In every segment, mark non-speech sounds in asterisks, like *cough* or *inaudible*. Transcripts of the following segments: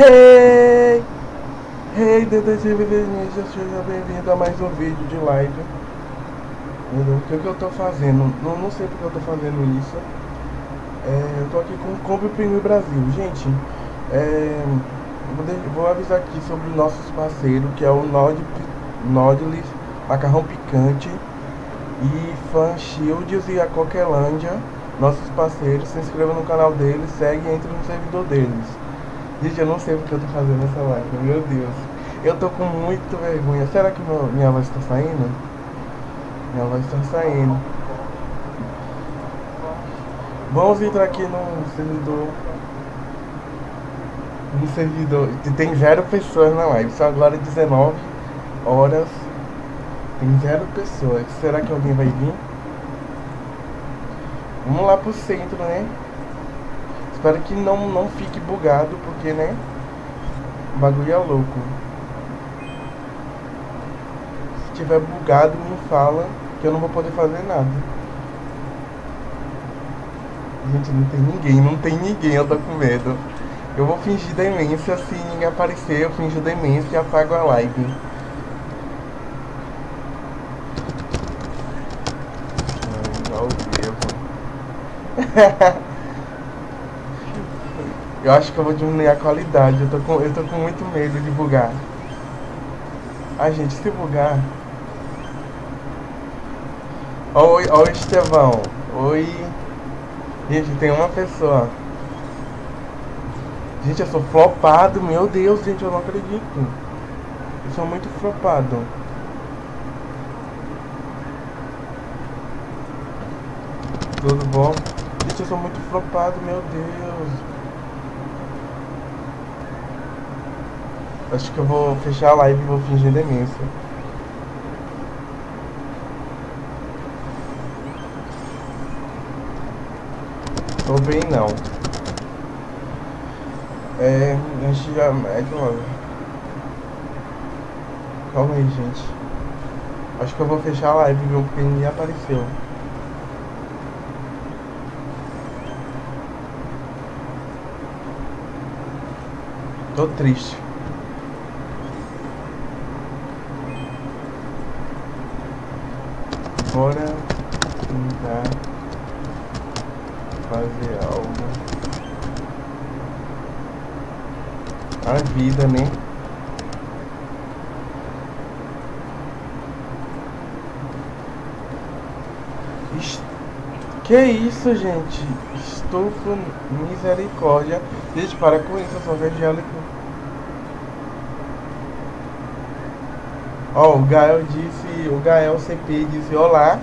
Hey! Hey, detetive seja bem-vindo a mais um vídeo de live. O que, que eu tô fazendo? Não, não sei porque eu tô fazendo isso. É, eu tô aqui com o Combi Pinguim Brasil. Gente, é, vou, de, vou, avisar aqui sobre nossos parceiros, que é o Nod, Nodlis, Macarrão Picante e Fan Shields e a Coquelândia. Nossos parceiros, se inscreva no canal deles, segue e entre no servidor deles. Gente, eu não sei porque eu tô fazendo essa live, meu Deus. Eu tô com muita vergonha. Será que meu, minha voz tá saindo? Minha voz tá saindo. Vamos entrar aqui no servidor. No servidor. Tem zero pessoas na live. São agora 19 horas. Tem zero pessoas. Será que alguém vai vir? Vamos lá pro centro, né? Espero que não, não fique bugado, porque, né? O bagulho é louco. Se tiver bugado, me fala que eu não vou poder fazer nada. Gente, não tem ninguém, não tem ninguém, eu tô com medo. Eu vou fingir demência, se ninguém aparecer, eu finjo demência e apago a live. Meu Deus. *laughs* Eu acho que eu vou diminuir a qualidade. Eu tô com, eu tô com muito medo de bugar. Ai, gente, se bugar... Oi, oi, Estevão. Oi. Gente, tem uma pessoa. Gente, eu sou flopado. Meu Deus, gente, eu não acredito. Eu sou muito flopado. Tudo bom? Gente, eu sou muito flopado, meu Deus. Acho que eu vou fechar a live e vou fingir demência. Tô bem não. É, a gente já é logo. Calma aí, gente. Acho que eu vou fechar a live? Porque ninguém apareceu. Tô triste. Bora tentar fazer algo. A vida, né? Que isso, gente? Estufo misericórdia. Gente, para com isso, eu sou evangélico. Ó, o Gael disse, o Gael CP disse olá,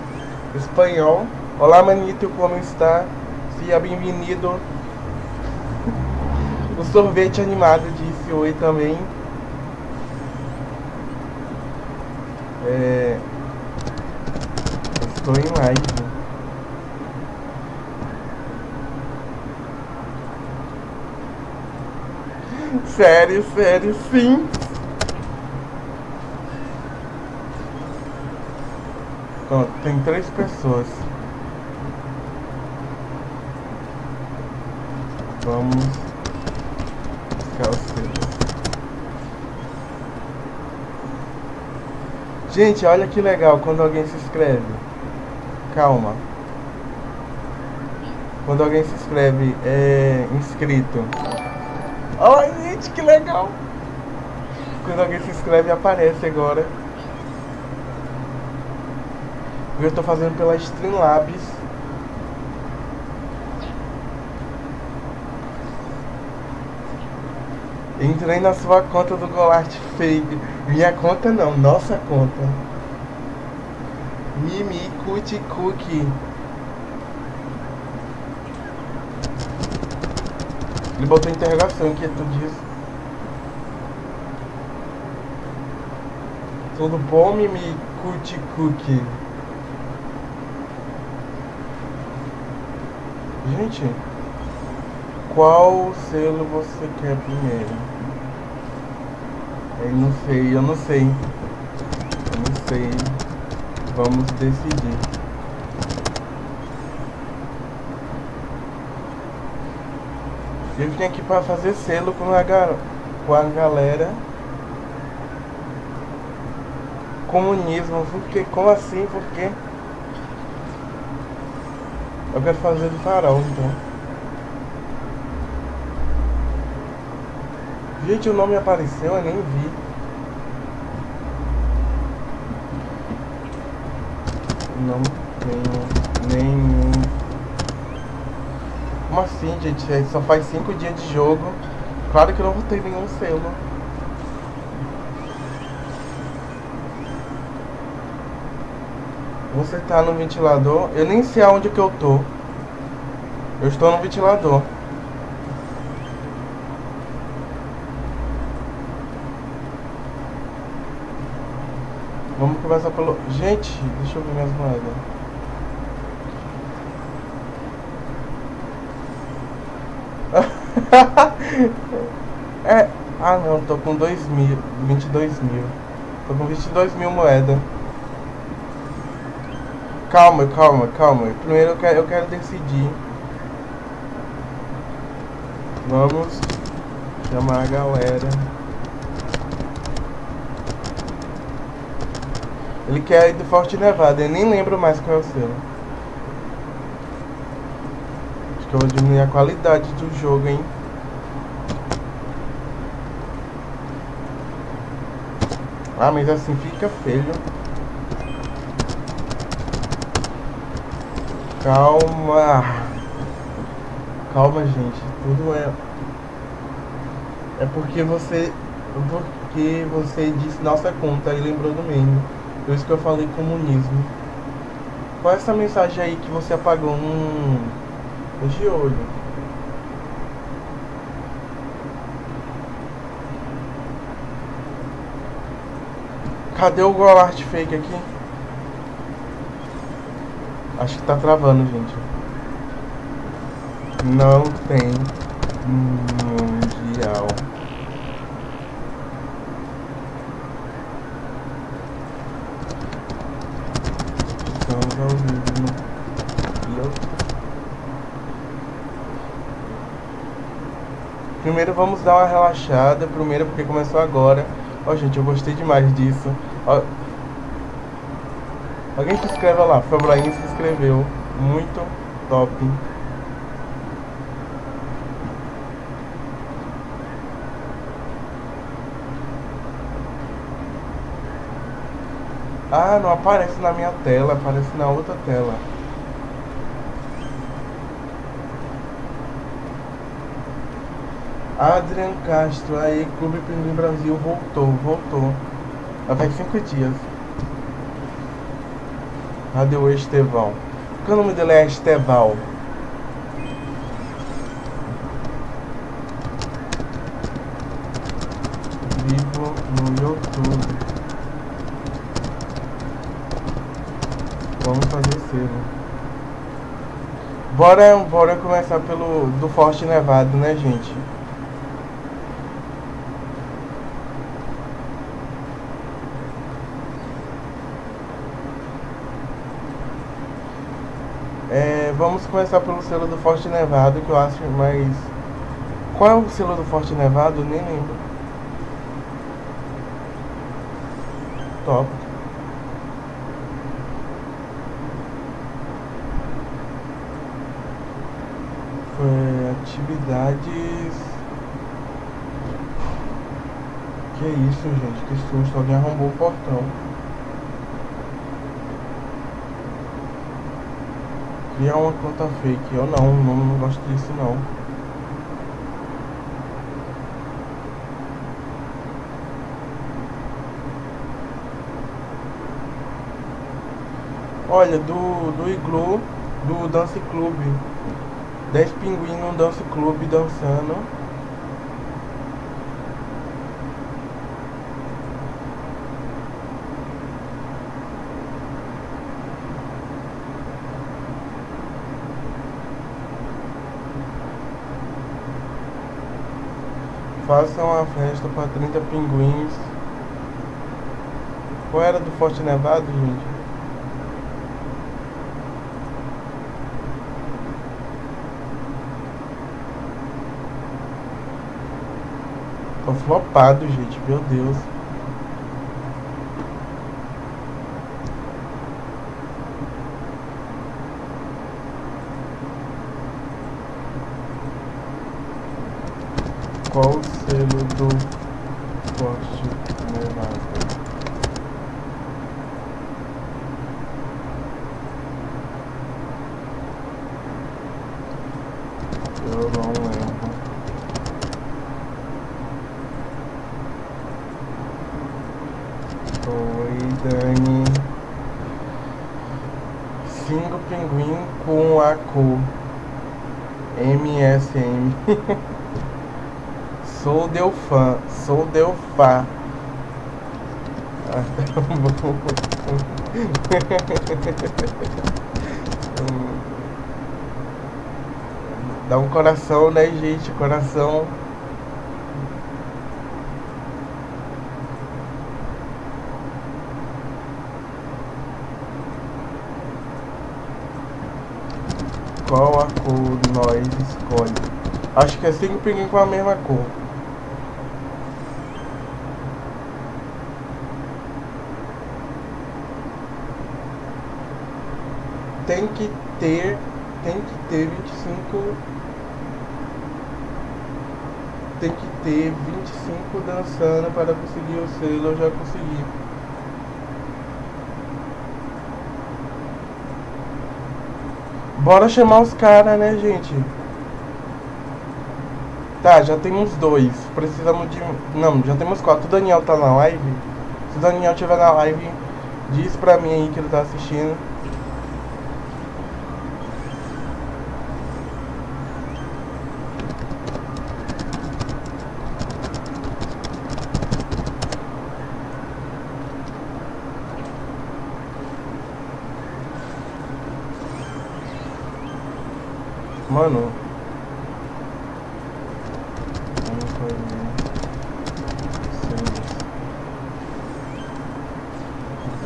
espanhol. Olá, manito, como está? Seja bem-vindo. O sorvete animado disse oi também. É... Estou em live. Sério, sério, sim. Pronto, tem três pessoas. Vamos buscar os selos. Gente, olha que legal quando alguém se inscreve. Calma. Quando alguém se inscreve, é inscrito. Ai, gente, que legal. Quando alguém se inscreve, aparece agora. Eu estou fazendo pela Streamlabs. Entrei na sua conta do Golart Fake. Minha conta não, nossa conta. Mimi Cutie Cookie. Ele botou interrogação, que é tudo isso. Tudo bom, Mimi Cutie Cookie? Gente, qual selo você quer primeiro? Eu não sei, eu não sei. Eu não sei. Vamos decidir. Eu vim aqui para fazer selo com a com a galera. Comunismo, porque como assim? Porque eu quero fazer do farol então. Gente, o nome apareceu, eu nem vi. Não tenho nenhum. Como assim, gente? Só faz cinco dias de jogo. Claro que eu não vou ter nenhum selo. Você tá no ventilador? Eu nem sei aonde que eu tô. Eu estou no ventilador. Vamos começar pelo... Gente, deixa eu ver minhas moedas. *laughs* é... Ah não, tô com 2 mil, 22 mil. Tô com 22 mil moedas. Calma, calma, calma. Primeiro eu quero, eu quero decidir. Vamos chamar a galera. Ele quer ir do Forte Nevada, eu nem lembro mais qual é o selo. Acho que eu vou diminuir a qualidade do jogo, hein? Ah, mas assim fica feio. Calma. Calma, gente. Tudo é. É porque você. Porque você disse nossa conta e lembrou do meme. Por isso que eu falei comunismo. Qual é essa mensagem aí que você apagou? Hum. De olho. Cadê o Golart fake aqui? Acho que tá travando, gente. Não tem mundial. Estamos ao vivo no YouTube. Primeiro vamos dar uma relaxada. Primeiro porque começou agora. Ó, gente, eu gostei demais disso. Ó, Alguém se inscreva lá, Febraim se inscreveu. Muito top. Ah, não aparece na minha tela, aparece na outra tela. Adrian Castro, aí, Clube Pinguim Brasil voltou, voltou. Já faz cinco dias. Cadê o Estevão? Porque o nome dele é Esteval. Vivo no YouTube. Vamos fazer selo. Bora, bora começar pelo do Forte Nevado, né, gente? É, vamos começar pelo selo do Forte Nevado, que eu acho mais. Qual é o selo do Forte Nevado? Nem lembro. Top. Foi atividades. Que isso, gente? Que susto. Alguém arrombou o portão. Criar uma conta fake. Eu não, não, não gosto disso não. Olha, do, do Iglu, do Dance Club. 10 pinguins no Dance Club dançando. Faça uma festa para 30 pinguins. Qual era do Forte Nevado, gente? Tô flopado, gente, meu Deus. Qual o selo do Porsche Nevada? Eu não lembro. Oi, Dani. Cinco pinguim com a cor MSM. sou Delfã, sou Bom. Dá um coração, né, gente? Coração. Qual a cor nós escolhe? Acho que é pinguim com a mesma cor. Tem que ter, tem que ter 25 tem que ter 25 dançando para conseguir o selo, eu já consegui. Bora chamar os caras, né, gente? Tá, já temos dois. Precisamos de. Não, já temos quatro. O Daniel tá na live. Se o Daniel estiver na live, diz pra mim aí que ele tá assistindo. Mano. Vamos fazer seis.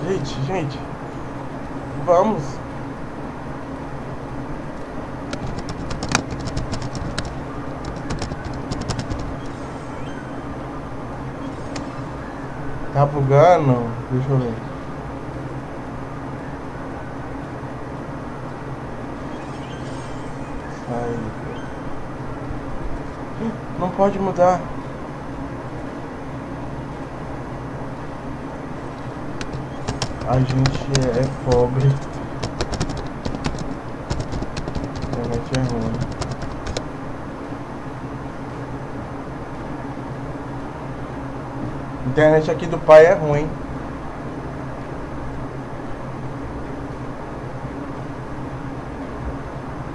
Gente, gente. Vamos. Tá bugando? Deixa eu ver. Sai. Não pode mudar. A gente é pobre. A internet é ruim. A internet aqui do pai é ruim.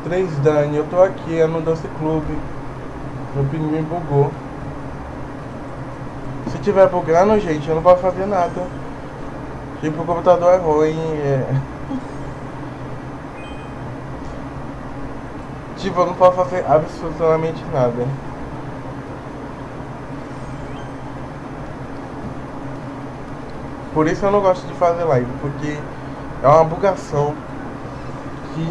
Três Dani, eu tô aqui, é no Doce Clube. Meu pinguim bugou. Se tiver bugando, gente, eu não posso fazer nada. Tipo, o computador é ruim, é... *laughs* Tipo, eu não posso fazer absolutamente nada. Por isso eu não gosto de fazer live, porque é uma bugação que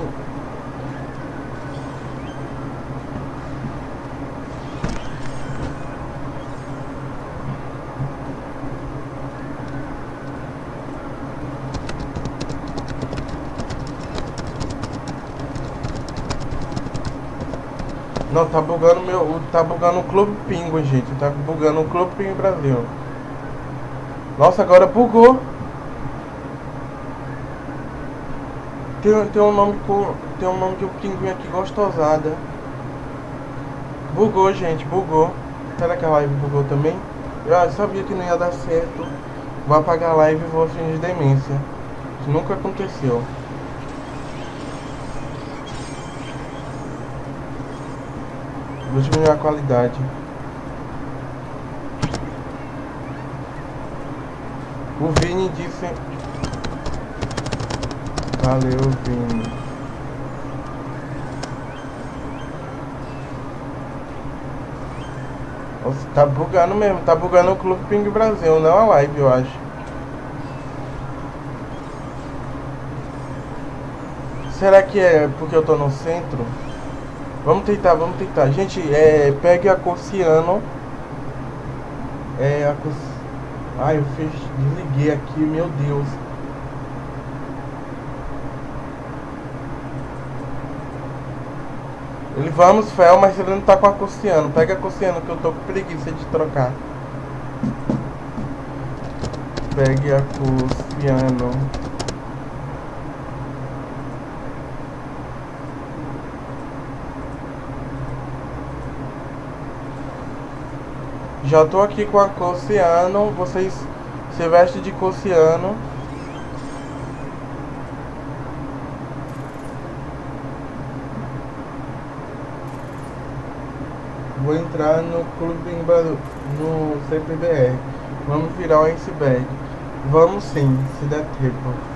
Não, tá bugando meu. Tá bugando o Clube Pingo, gente. Tá bugando o Clube Pingo Brasil. Nossa, agora bugou. Tem, tem um nome com. Tem um nome de um pinguim aqui gostosada. Bugou, gente, bugou. Será que a live bugou também? Eu sabia que não ia dar certo. Vou apagar a live e vou fingir demência. Isso nunca aconteceu. Vou diminuir a qualidade. O Vini disse. Valeu, Vini. Nossa, tá bugando mesmo. Tá bugando o Clube Ping Brasil, não a live, eu acho. Será que é porque eu tô no centro? Vamos tentar, vamos tentar. Gente, é, pegue a cor ciano. É a. Ai, eu fiz... desliguei aqui, meu Deus. Ele vamos fel, mas ele não tá com a Cossiano. Pega a Cossiano que eu tô com preguiça de trocar. Pegue a Cossiano. Já tô aqui com a Cossiano. Vocês se vestem de Cossiano. Vou entrar no clube no CPBR. Vamos virar o iceberg. Vamos sim, se der tempo.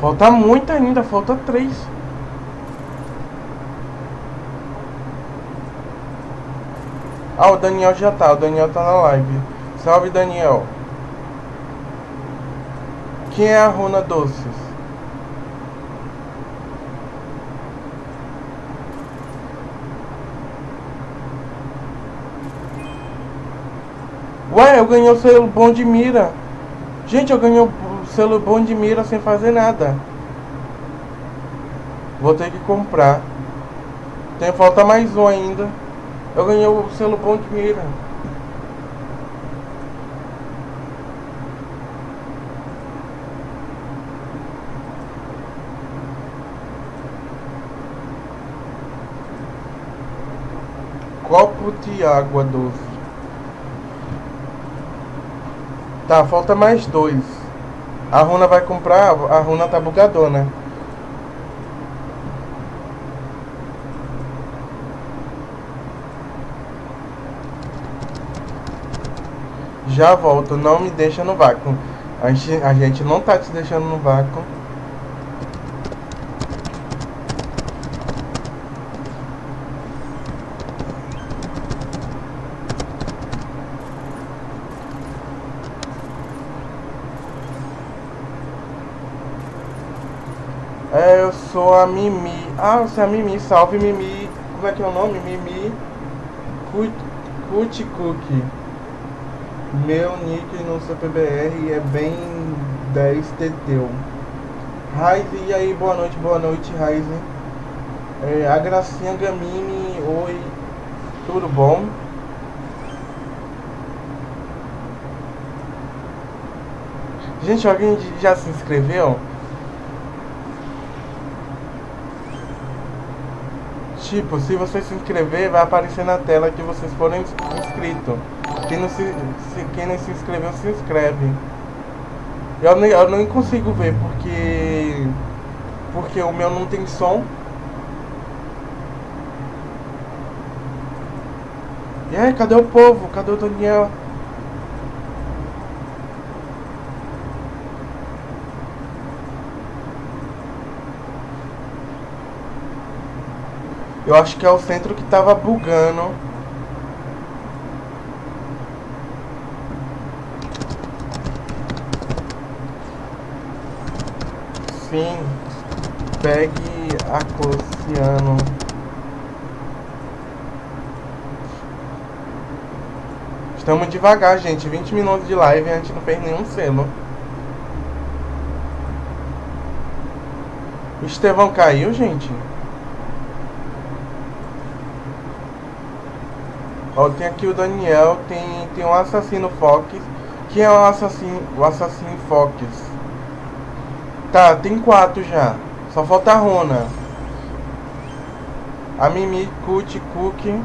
Falta muito ainda, falta três. Ah, o Daniel já tá, o Daniel tá na live. Salve Daniel. Quem é a Runa Doces? Ué, eu ganhei o selo bom de mira. Gente, eu ganhei o selo bom de mira sem fazer nada. Vou ter que comprar. Tem falta mais um ainda. Eu ganhei o selo bom de mira. Copo de água doce. Tá, falta mais dois. A Runa vai comprar. A Runa tá bugadona. Já volto, não me deixa no vácuo. A gente, a gente não tá te deixando no vácuo. É, eu sou a Mimi. Ah, você é a Mimi. Salve, Mimi. Como é que é o nome? Mimi Cutie Cookie. Meu nick no CPBR é bem 10 teteu. Raiz, e aí, boa noite, boa noite, Raiz. É, a Gracinha Gamini, oi, tudo bom? Gente, alguém já se inscreveu? Tipo, se você se inscrever, vai aparecer na tela que vocês foram inscritos. Quem não se, se, quem não se inscreveu, se inscreve. Eu nem, eu nem consigo ver porque porque o meu não tem som. E aí, cadê o povo? Cadê o Daniel? Eu acho que é o centro que tava bugando. Sim. Pegue a Cociano. Estamos devagar, gente. 20 minutos de live e a gente não fez nenhum selo. O Estevão caiu, gente? Ó, tem aqui o Daniel, tem, tem um assassino Fox. Quem é o assassino, o assassino Fox? Tá, tem quatro já. Só falta a Rona. A Mimi, Cut, Cook.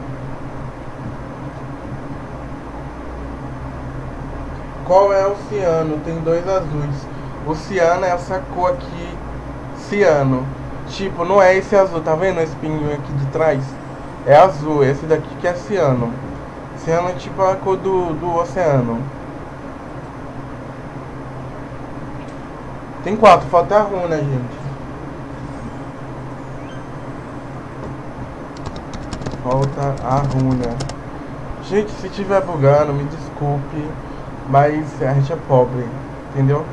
Qual é o ciano? Tem dois azuis. O ciano é essa cor aqui. Ciano. Tipo, não é esse azul, tá vendo esse pinguim aqui de trás? É azul, esse daqui que é ciano. Ciano é tipo a cor do, do oceano. Tem quatro, falta a runa, gente. Falta a runa. Gente, se tiver bugando, me desculpe. Mas a gente é pobre, entendeu?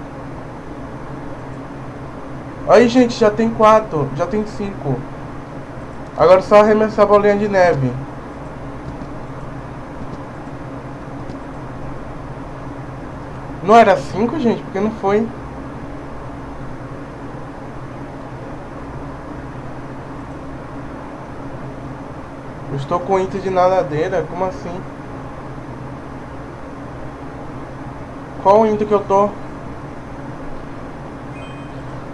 Aí, gente, já tem quatro. Já tem cinco. Agora é só arremessar a bolinha de neve. Não era cinco, gente? Porque não foi. Eu estou com item de nadadeira? Como assim? Qual item que eu tô?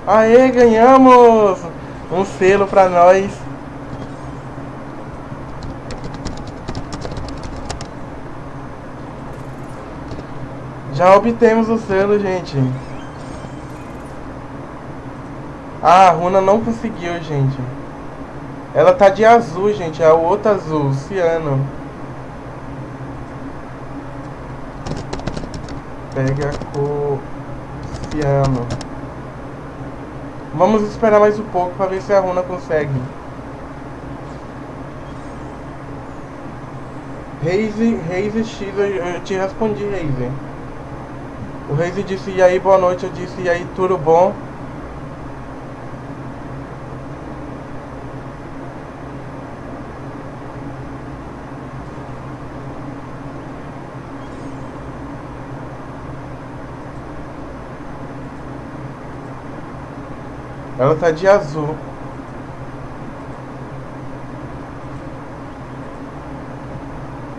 Aê, ganhamos! Um selo pra nós. Já obtemos o selo, gente. Ah, a Runa não conseguiu, gente. Ela tá de azul, gente. É o outro azul, ciano. Pega a cor ciano. Vamos esperar mais um pouco para ver se a Runa consegue. Reise, Reise X, eu, eu te respondi, Reise. O Reise disse, e aí, boa noite. Eu disse, e aí, tudo bom? Ela tá de azul.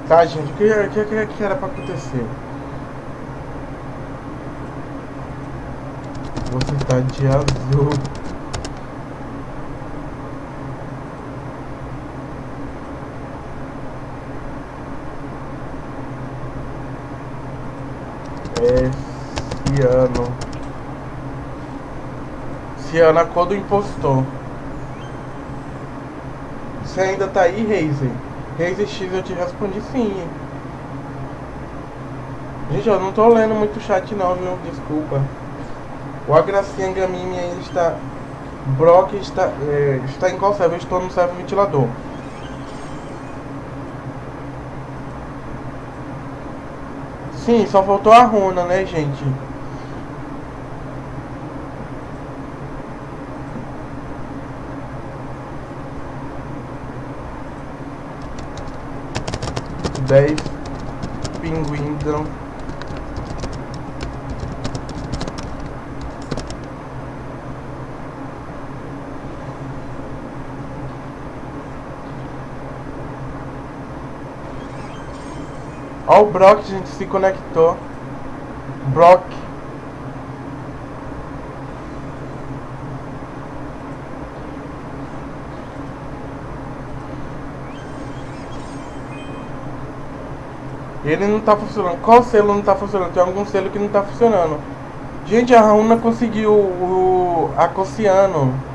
Tá, gente, o que, que, que era pra acontecer? Você tá de azul. Esse ano. Ciana, cor do impostor. Você ainda tá aí, Razer? Razer X eu te respondi sim. Gente, eu não tô lendo muito chat não, viu? Desculpa. O Agracinha Gamimi ainda está... Brock está, é, está em qual server? Estou no server ventilador. Sim, só faltou a runa, né, gente? dez pinguins Ó o Brock, gente, se conectou. Brock. Ele não tá funcionando. Qual selo não tá funcionando? Tem algum selo que não tá funcionando. Gente, a Rauna conseguiu o Acociano. Tô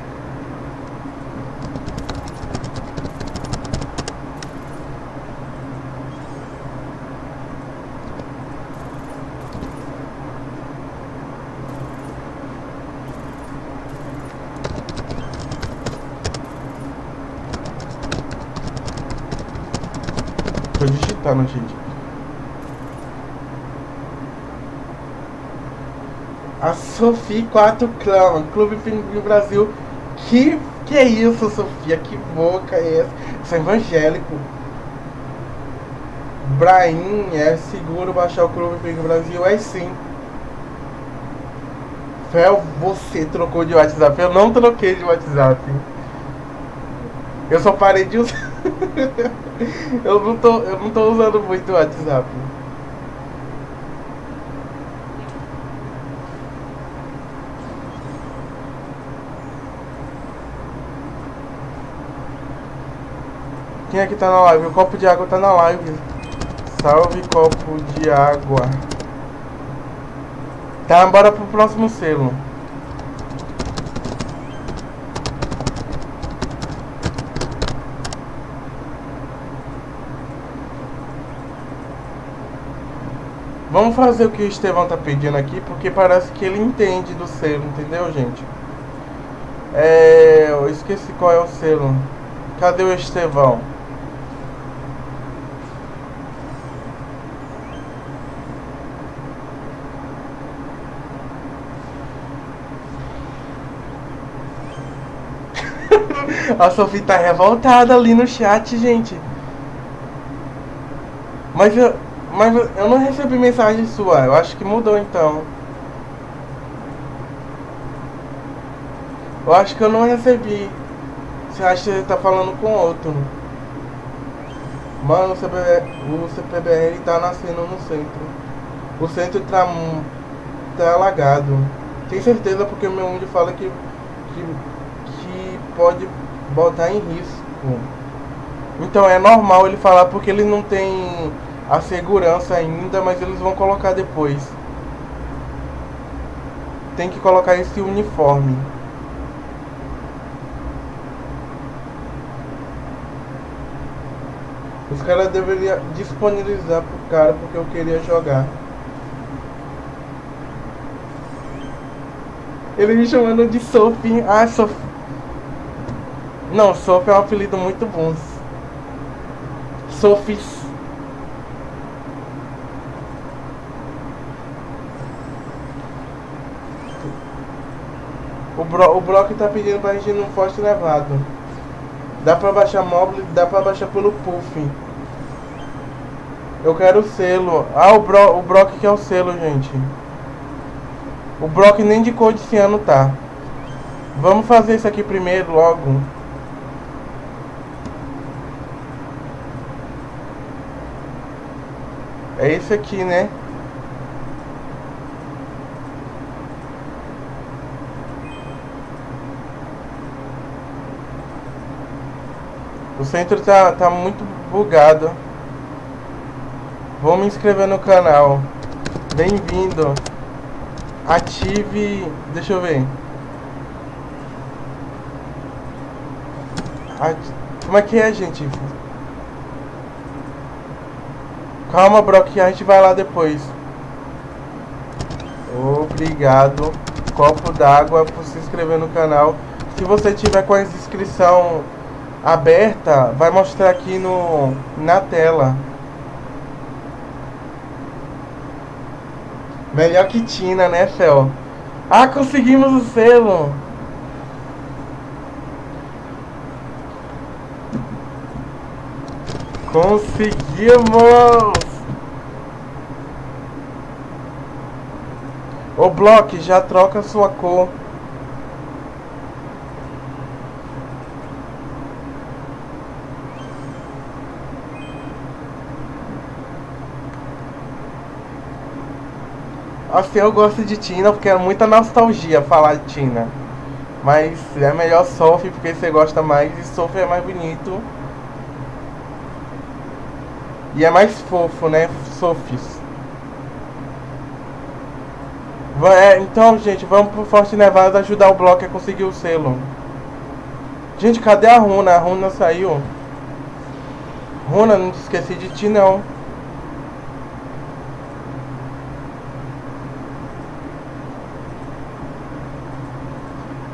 gente. A Sophie 4 Clã, Clube Pinguim Brasil. Que que é isso, Sofia? Que boca é essa? Sou evangélico. Brain, é seguro baixar o Clube Pinguim Brasil? É sim. Fel, você trocou de WhatsApp? Eu não troquei de WhatsApp. Eu só parei de usar. *laughs* eu, não tô, eu não tô usando muito o WhatsApp. Quem é que tá na live? O copo de água tá na live. Salve copo de água. Tá, bora pro próximo selo. Vamos fazer o que o Estevão tá pedindo aqui, porque parece que ele entende do selo, entendeu, gente? É... Eu esqueci qual é o selo. Cadê o Estevão? *laughs* A Sofia tá revoltada ali no chat, gente. Mas eu, mas eu não recebi mensagem sua. Eu acho que mudou então. Eu acho que eu não recebi. Você acha que ele tá falando com outro? Mano, o CPBR, o CPBR tá nascendo no centro. O centro tá, tá alagado. Tem certeza porque meu mundo fala que, que, que pode botar em risco. Então é normal ele falar porque ele não tem a segurança ainda, mas eles vão colocar depois. Tem que colocar esse uniforme. Os caras deveriam disponibilizar pro cara porque eu queria jogar. Ele me chamando de Sophie. Ah, Sophie. Não, Sophie é um apelido muito bom. Sophie. O, Bro, o Brock tá pedindo pra gente ir num Forte Nevado. Dá pra baixar móvel, dá pra baixar pelo Puff. Eu quero o selo. Ah, o, Bro, o Brock que é o selo, gente. O Brock nem de cor desse ano tá. Vamos fazer isso aqui primeiro, logo. É esse aqui, né? O centro tá, tá muito bugado. Vou me inscrever no canal. Bem-vindo. Ative. Deixa eu ver. Como é que é, gente? Calma, bro, que a gente vai lá depois. Obrigado. Copo d'água por se inscrever no canal. Se você tiver com a inscrição aberta, vai mostrar aqui no na tela. Melhor que Tina, né, Fel? Ah, conseguimos o selo! Conseguimos! O Block já troca sua cor. Assim, eu gosto de Tina porque é muita nostalgia falar de Tina. Mas é melhor Sophie porque você gosta mais e Sophie é mais bonito. E é mais fofo, né? Sophies. É, então, gente, vamos pro Forte Nevada ajudar o bloco a conseguir o selo. Gente, cadê a Runa? A Runa saiu. Runa, não esqueci de ti, não.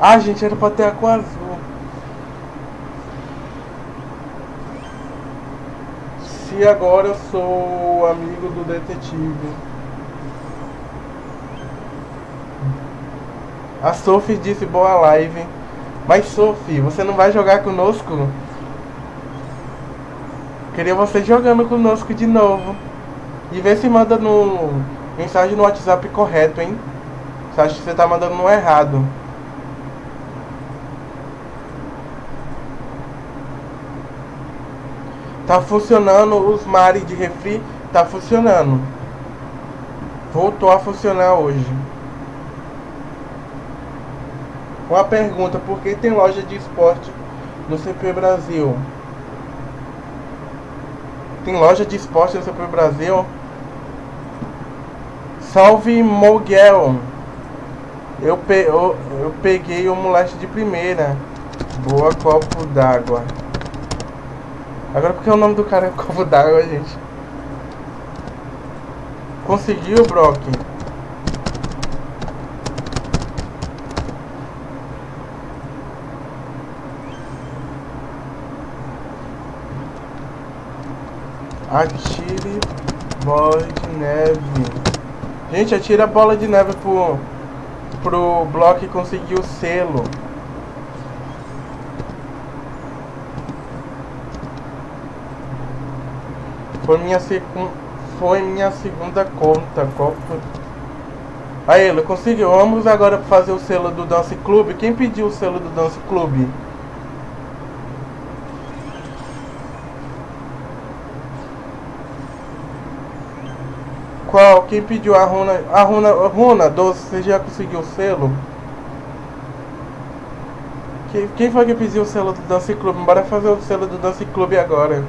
Ah, gente, era pra ter a cor azul. Se agora eu sou amigo do detetive. A Sophie disse boa live. Mas Sophie, você não vai jogar conosco? Queria você jogando conosco de novo. E ver se manda no mensagem no WhatsApp correto, hein? Você acha que você tá mandando no errado? Tá funcionando os mares de refri, tá funcionando. Voltou a funcionar hoje. Uma pergunta, por que tem loja de esporte no CP Brasil? Tem loja de esporte no CP Brasil? Salve Moguel! Eu, pe eu, eu peguei o moleque de primeira. Boa copo d'água. Agora porque o nome do cara é copo d'água, gente. Conseguiu, Brock? Atire bola de neve. Gente, atira a bola de neve pro, pro Block conseguir o selo. Foi minha, secu... foi minha segunda conta. Foi? Aí ele conseguiu. Vamos agora fazer o selo do Dance Club. Quem pediu o selo do Dance Club? Qual? Quem pediu a runa? A runa, a runa doce, você já conseguiu o selo? Quem, quem foi que pediu o selo do Dance Club? Bora fazer o selo do Dance Club agora.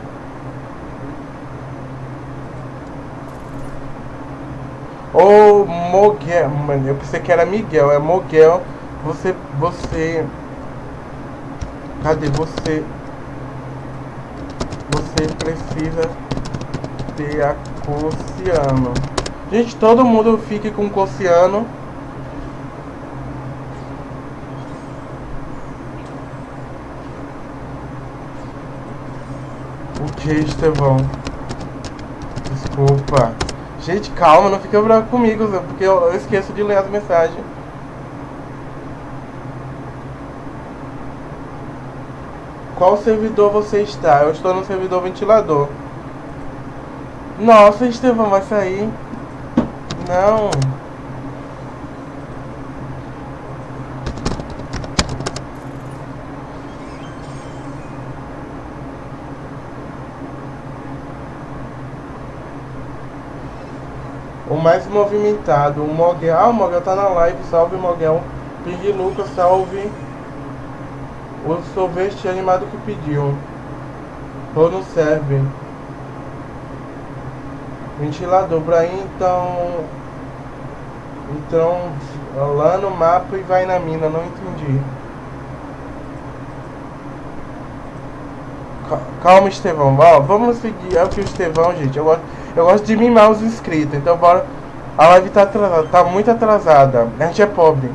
Ô Moguel, mano, eu pensei que era Miguel, é Moguel. Você, você. Cadê você? Você precisa ter a Cossiano. Gente, todo mundo fique com Cossiano. O que, Estevão? Desculpa. Gente, calma, não fica bravo comigo, porque eu esqueço de ler as mensagens. Qual servidor você está? Eu estou no servidor ventilador. Nossa, Estevão, vai sair. Não. Mais movimentado, o Moguel. Ah, o tá na live. Salve, Moguel. Ping Lucas, salve. O sorvete animado que pediu. Tô no serve. Ventilador pra ir, então. Então, lá no mapa e vai na mina, não entendi. Calma, Estevão. Ó, vamos seguir. É o que o Estevão, gente. Eu gosto, eu gosto de mimar os inscritos. Então, bora. A live tá atrasada, tá muito atrasada. A gente é pobre.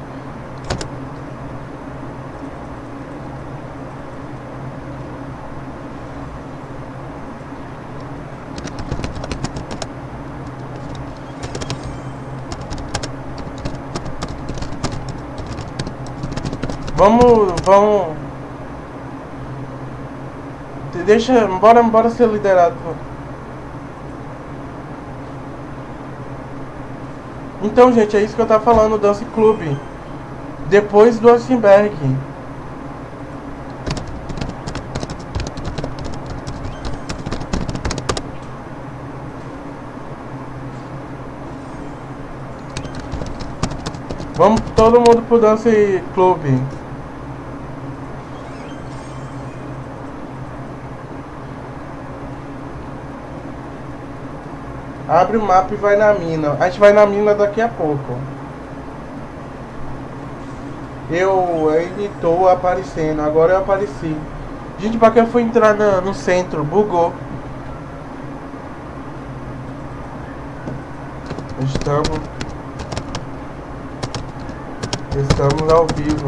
Vamos, vamos. Deixa, bora, bora ser liderado. Então, gente, é isso que eu tava falando, Dance Club. Depois do Assenberg. Vamos todo mundo pro Dance Club. Abre o mapa e vai na mina. A gente vai na mina daqui a pouco. Eu ainda estou aparecendo. Agora eu apareci. Gente, pra que eu fui entrar no, centro? Bugou. Estamos. Estamos ao vivo.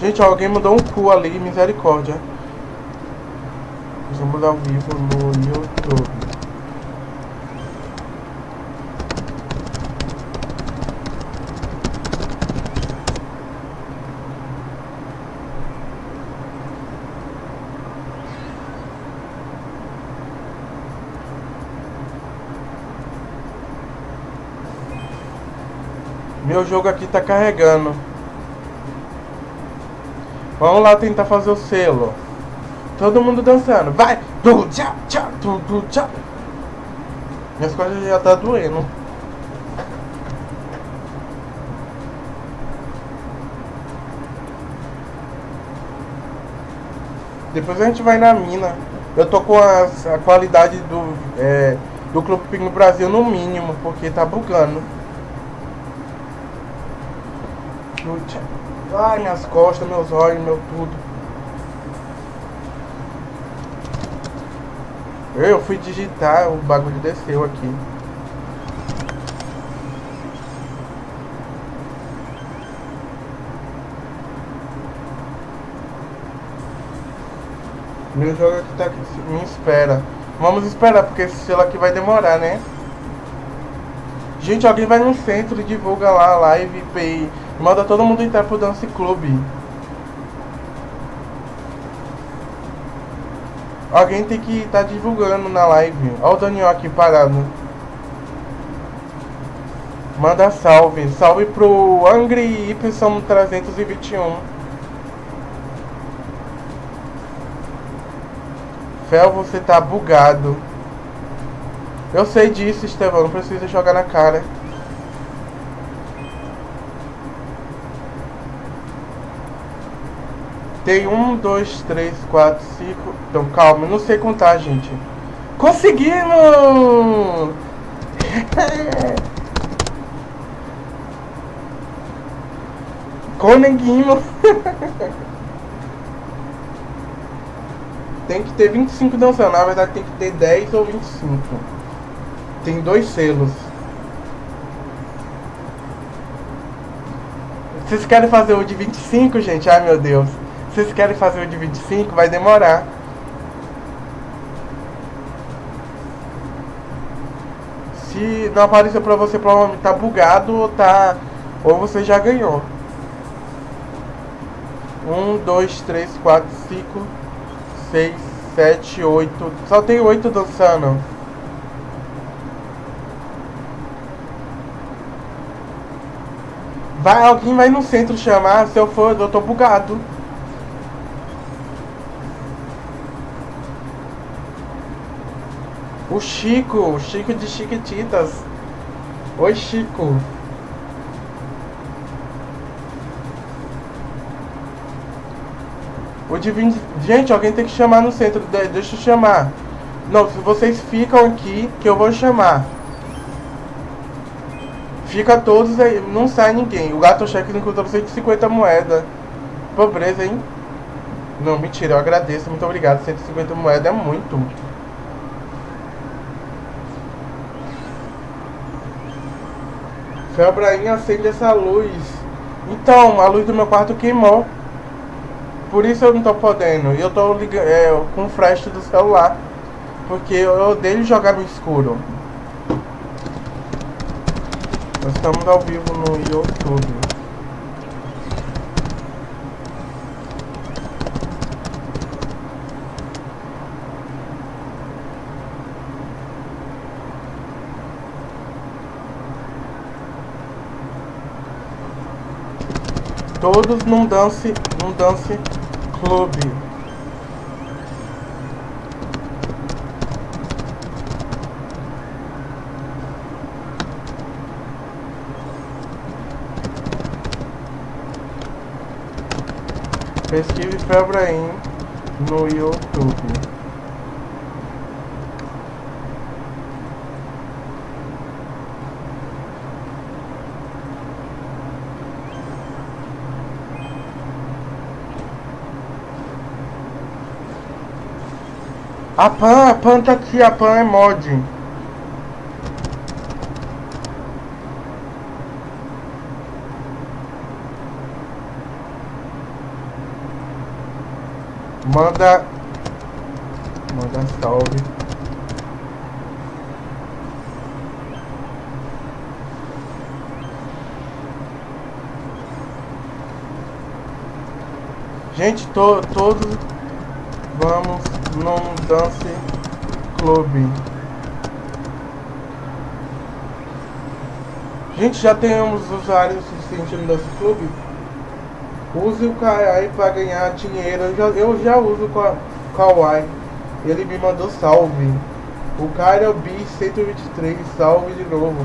Gente, alguém mandou um cu ali. Misericórdia. Estamos ao vivo no YouTube. Meu jogo aqui tá carregando. Vamos lá tentar fazer o selo. Todo mundo dançando. Vai! Du, tchau. Minhas costas já tá doendo. Depois a gente vai na mina. Eu tô com a, a qualidade do, é, do Clube Ping Brasil no mínimo, porque tá bugando. Ai, minhas costas, meus olhos, meu tudo. Eu fui digitar, o bagulho desceu aqui. Meu jogo aqui tá aqui, me espera. Vamos esperar, porque esse selo aqui vai demorar, né? Gente, alguém vai no centro e divulga lá a live e Manda todo mundo entrar pro Dance Club. Alguém tem que estar tá divulgando na live. Olha o Daniel aqui parado. Manda salve. Salve pro Angry Y321. Fel, você tá bugado. Eu sei disso, Estevão. Não precisa jogar na cara. Tem um, dois, três, quatro, cinco. Então calma, não sei contar, gente. Conseguimos! *laughs* Conseguimos! *laughs* tem que ter 25 dançando, na verdade tem que ter 10 ou 25. Tem dois selos. Vocês querem fazer o de 25, gente? Ai meu Deus. Vocês querem fazer o de 25? Vai demorar. Se não apareceu pra você, provavelmente tá bugado ou tá. Ou você já ganhou. 1, 2, 3, 4, 5, 6, 7, 8. Só tem 8 dançando. Vai, alguém vai no centro chamar. Se eu for, eu tô bugado. O Chico, o Chico de Chiquititas. Oi, Chico. O 20... Gente, alguém tem que chamar no centro. Deixa eu chamar. Não, se vocês ficam aqui, que eu vou chamar. Fica todos aí, não sai ninguém. O gato cheque encontrou 150 moedas. Pobreza, hein? Não, mentira, eu agradeço, muito obrigado. 150 moedas é muito. Felbraim acende essa luz. Então, a luz do meu quarto queimou. Por isso eu não tô podendo. E eu tô ligando, é, com o flash do celular. Porque eu odeio jogar no escuro. Nós estamos ao vivo no YouTube. Todos num dance, num dance clube. Pesquise Febraim no YouTube. A Pan, a Pan tá aqui, a Pan é mod. Manda. Manda salve. Gente, to, todos vamos num dance clube. Gente, já temos usuários suficientes no Dance Clube? Use o Kawaii para ganhar dinheiro. Eu já, eu já uso a Kawaii. Ele me mandou salve. O Caio B 123, salve de novo.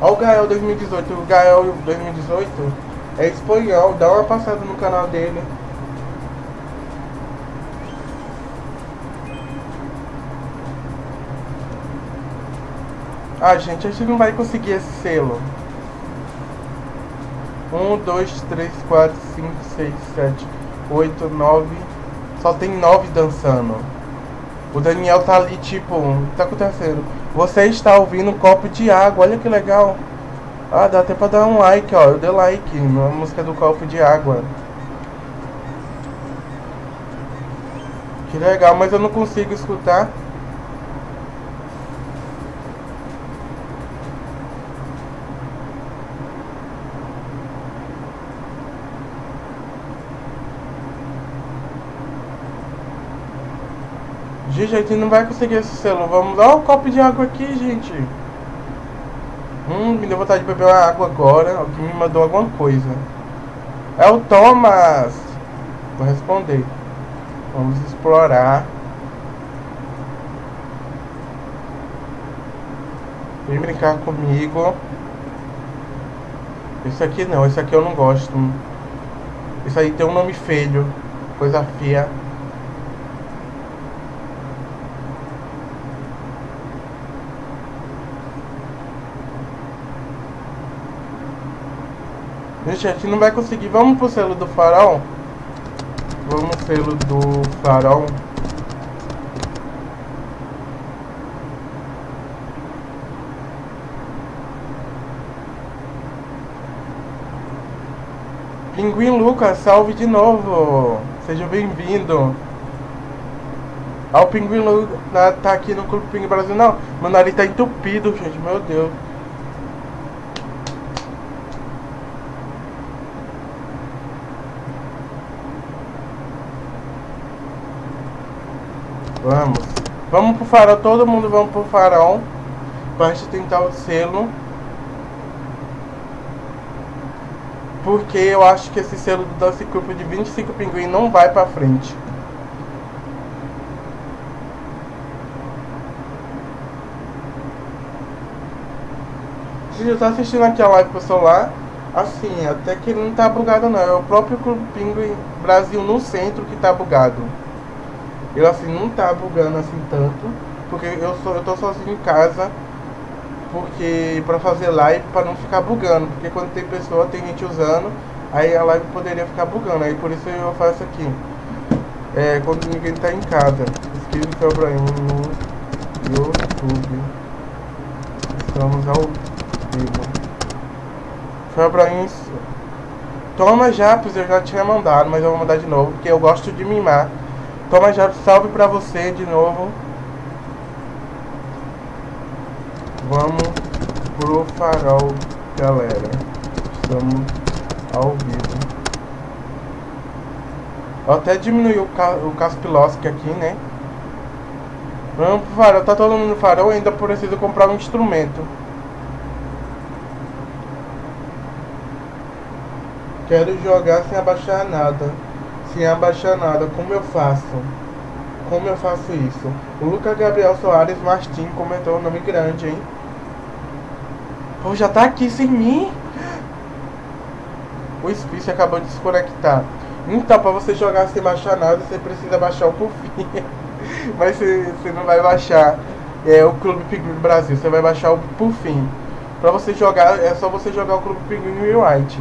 Olha o Gael 2018. O Gael 2018 é espanhol. Dá uma passada no canal dele. Ah, gente, a gente não vai conseguir esse selo. 1, 2, 3, 4, 5, 6, 7, 8, 9. Só tem 9 dançando. O Daniel tá ali, tipo, o que tá acontecendo? Você está ouvindo um copo de água, olha que legal. Ah, dá até pra dar um like, ó. Eu dei like na música do copo de água. Que legal, mas eu não consigo escutar. A gente não vai conseguir esse selo. Vamos dar um copo de água aqui, gente. Hum, me deu vontade de beber água agora. Alguém me mandou alguma coisa. É o Thomas. Vou responder. Vamos explorar. Vem brincar comigo. Esse aqui não, esse aqui eu não gosto. Isso aí tem um nome feio. Coisa feia. Gente, a gente não vai conseguir. Vamos pro selo do farol? Vamos selo do farol. Pinguim Lucas, salve de novo. Seja bem-vindo. Ah, o Pinguim Lucas tá, aqui no Clube Pinguim Brasil. Não, meu nariz tá entupido, gente. Meu Deus. Vamos. Vamos pro farol, todo mundo vamos pro farol. Gente tentar o selo. Porque eu acho que esse selo do Dance Cup de 25 pinguim não vai pra frente. Gente, eu tô assistindo aqui a live pro celular. Assim, até que não tá bugado não. É o próprio Clube Pinguim Brasil no centro que tá bugado. Eu assim não tá bugando assim tanto, porque eu sou eu tô sozinho em casa, porque para fazer live para não ficar bugando, porque quando tem pessoa, tem gente usando, aí a live poderia ficar bugando, aí por isso eu faço aqui. É, quando ninguém tá em casa. Inscreva o Abraham no YouTube. Estamos ao vivo. Foi Abraham. Toma já, pois eu já tinha mandado, mas eu vou mandar de novo, porque eu gosto de mimar. Já, salve pra você de novo. Vamos pro farol, galera. Estamos ao vivo. Eu até diminui o, ca o aqui, né? Vamos pro farol. Tá todo mundo no farol, ainda preciso comprar um instrumento. Quero jogar sem abaixar nada abaixar nada. Como eu faço? Como eu faço isso? O Lucas Gabriel Soares Martins comentou o nome grande, hein? Pô, já tá aqui sem mim? O Spice acabou de desconectar. Então, pra você jogar sem baixar nada, você precisa baixar o Puffin. *laughs* Mas você, você não vai baixar é, o Clube Pinguim Brasil, você vai baixar o Puffin. Pra você jogar, é só você jogar o Clube Pinguim White.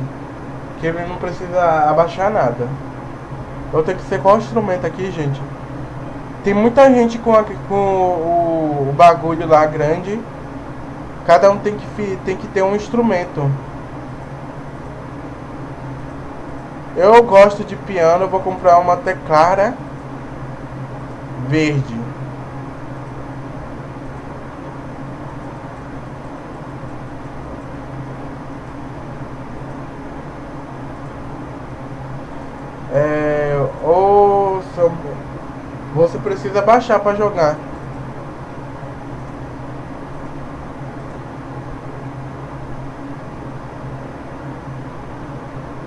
Que ele não precisa abaixar nada. Eu tenho que ser qual instrumento aqui, gente? Tem muita gente com, a, com o, o, bagulho lá grande. Cada um tem que, tem que ter um instrumento. Eu gosto de piano, vou comprar uma teclara verde. Você precisa baixar para jogar.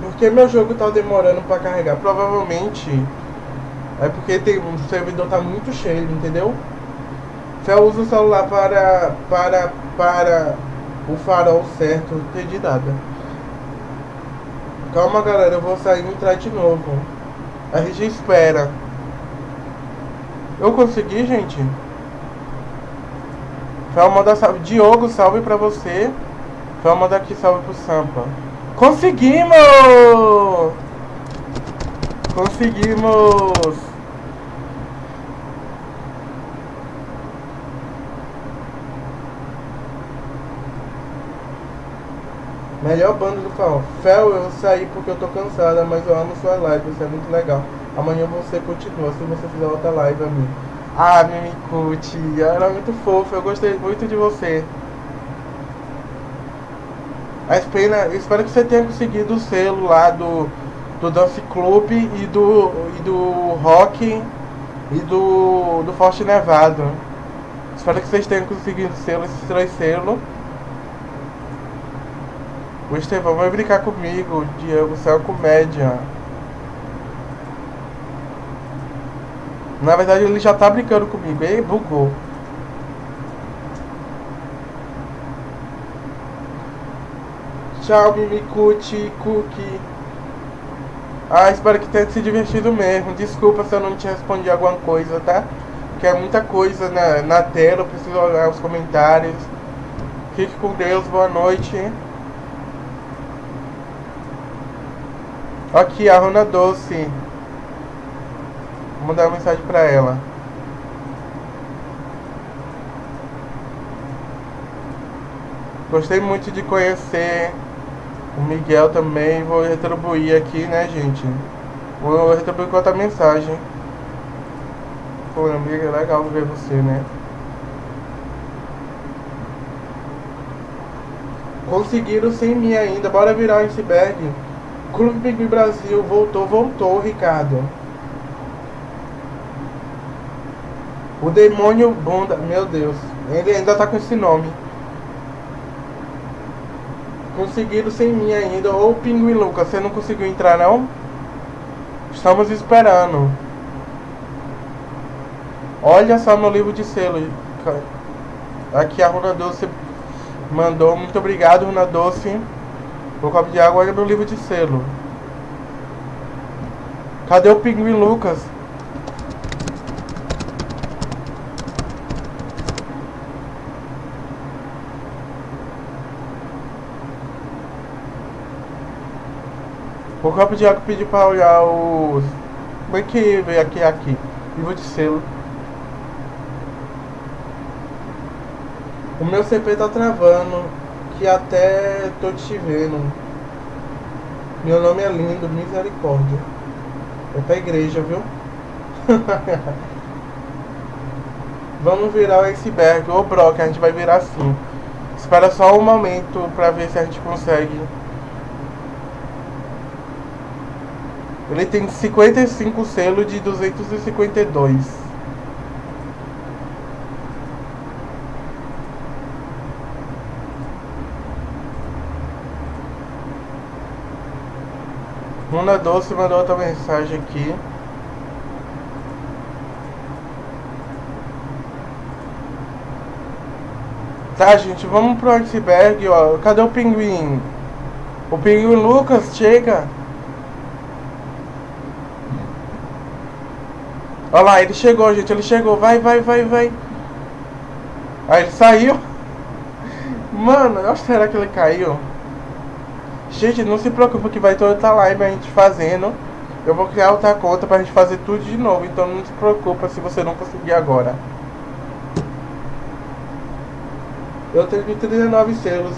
Porque meu jogo tá demorando para carregar. Provavelmente é porque tem, o servidor tá muito cheio, entendeu? Se eu uso o celular para para para o farol certo, não entendi nada. Calma galera, eu vou sair e entrar de novo. A gente espera. Eu consegui, gente. Foi mandar salve. Diogo, salve pra você. Foi mandar aqui salve pro Sampa. Conseguimos! Conseguimos! Melhor banda do Fel. Fel, eu saí porque eu tô cansada, mas eu amo sua live, isso é muito legal. Amanhã você continua, se você fizer outra live a mim. Ah, Mimikute, era muito fofo, eu gostei muito de você. A pena, espero que você tenha conseguido o selo lá do, do Dance Club e do, e do Rock e do, do Forte Nevado. Espero que vocês tenham conseguido selo, esses três selos. O Estevão vai brincar comigo, Diego, você é comédia. Na verdade ele já tá brincando comigo, e bugou. Tchau, Mimikuti, Cookie. Ah, espero que tenha se divertido mesmo. Desculpa se eu não te respondi alguma coisa, tá? Porque é muita coisa na, na tela, eu preciso olhar os comentários. Fique com Deus, boa noite. Aqui, a Rona Doce. Vou mandar uma mensagem pra ela. Gostei muito de conhecer o Miguel também. Vou retribuir aqui, né, gente? Vou retribuir com outra mensagem. Pô, amiga, é legal ver você, né? Conseguiram sem mim ainda. Bora virar o iceberg. Clube Big Brasil voltou, voltou, Ricardo. O demônio bunda, meu Deus, ele ainda tá com esse nome. Conseguiram sem mim ainda. Ô Pinguim Lucas, você não conseguiu entrar não? Estamos esperando. Olha só meu livro de selo. Aqui a Runa Doce mandou. Muito obrigado, Runa Doce. O copo de água, olha meu livro de selo. Cadê o Pinguim Lucas? O copo de água pediu pra olhar os. Como é que veio aqui aqui? Livro de selo. O meu CP tá travando que até tô te vendo. Meu nome é lindo, misericórdia. É pra igreja, viu? *laughs* Vamos virar o iceberg. Ô Brock, a gente vai virar sim. Espera só um momento pra ver se a gente consegue. Ele tem 55 selos de 252. Muna Doce mandou outra mensagem aqui. Tá, gente, vamos pro iceberg, ó. Cadê o pinguim? O pinguim Lucas, chega. Olha lá, ele chegou, gente, ele chegou. Vai, vai, vai, vai. Aí ele saiu. Mano, eu acho que será que ele caiu? Gente, não se preocupe que vai ter outra live a gente fazendo. Eu vou criar outra conta pra gente fazer tudo de novo. Então não se preocupa se você não conseguir agora. Eu tenho 39 selos.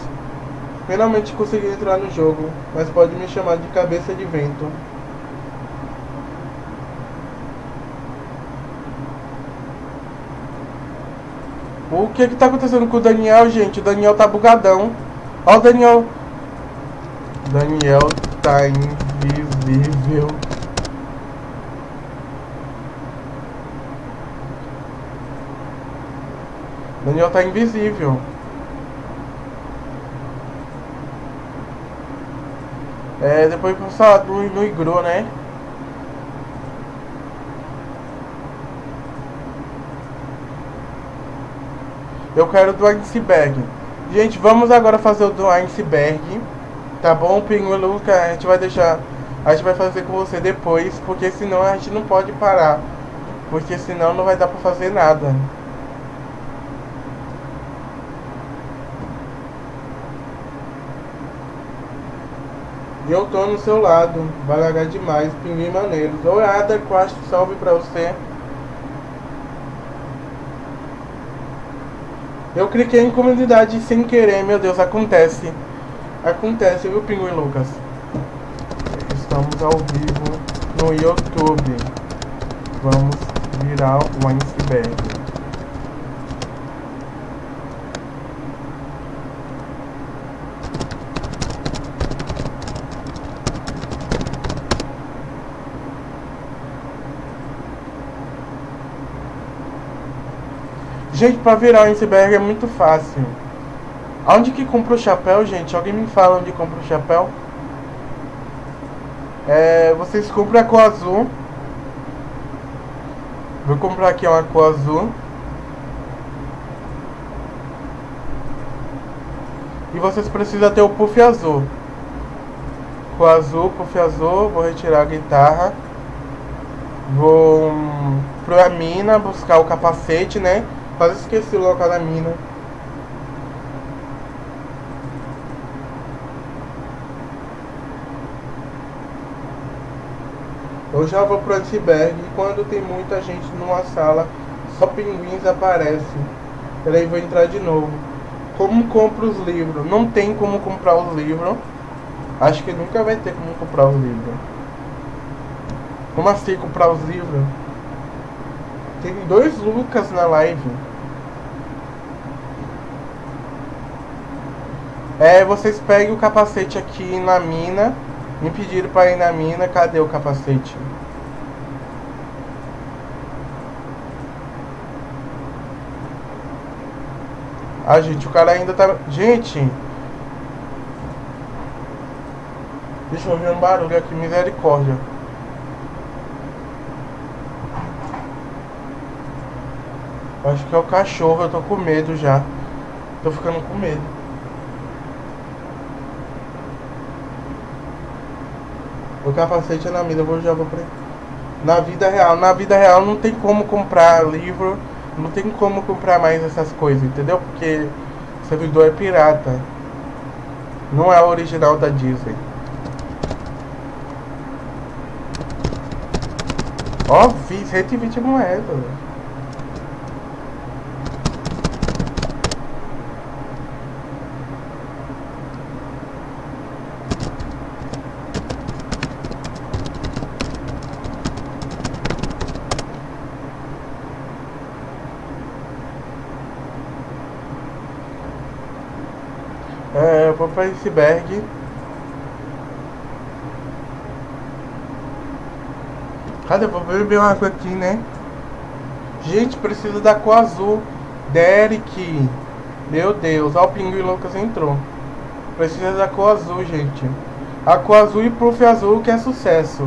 Finalmente consegui entrar no jogo. Mas pode me chamar de cabeça de vento. O que que tá acontecendo com o Daniel, gente? O Daniel tá bugadão. Ó o Daniel Daniel tá invisível. Daniel tá invisível. É, depois passar no, no igru, né? Eu quero do iceberg. Gente, vamos agora fazer o do iceberg. Tá bom, Pinguim Luca? A gente vai deixar. A gente vai fazer com você depois, porque senão a gente não pode parar. Porque senão não vai dar pra fazer nada. E eu tô no seu lado. Vai largar demais, pinguim maneiro. Dourada, quase salve pra você. Eu cliquei em comunidade sem querer, meu Deus, acontece. Acontece, viu, Pinguim Lucas? Estamos ao vivo no YouTube. Vamos virar o iceberg. Gente, pra virar o iceberg é muito fácil. Onde que compra o chapéu, gente? Alguém me fala onde compra o chapéu? É, vocês compram a cor azul. Vou comprar aqui uma cor azul. E vocês precisam ter o puff azul. Cor azul, puff azul. Vou retirar a guitarra. Vou hum, pra mina buscar o capacete, né? Quase esqueci o local da mina. Eu já vou pro iceberg e quando tem muita gente numa sala, só pinguins aparecem. Peraí, vou entrar de novo. Como compro os livros? Não tem como comprar os livros. Acho que nunca vai ter como comprar os livros. Como assim comprar os livros? Tem dois Lucas na live. É, vocês peguem o capacete aqui na mina. Me pediram para ir na mina. Cadê o capacete? Ah, gente, o cara ainda tá... Gente! Deixa eu ouvir um barulho aqui, misericórdia. Acho que é o cachorro, eu tô com medo já. Tô ficando com medo. O capacete é na vida, eu vou, já vou pra... Na vida real, na vida real não tem como comprar livro, não tem como comprar mais essas coisas, entendeu? Porque servidor é pirata. Não é o original da Disney. Ó, fiz 120 moedas. Pra iceberg. Cadê? Vou beber uma água aqui, né? Gente, precisa da cor azul. Derek. Meu Deus, ó, o Pinguim Lucas entrou. Precisa da cor azul, gente. A cor azul e proof azul que é sucesso.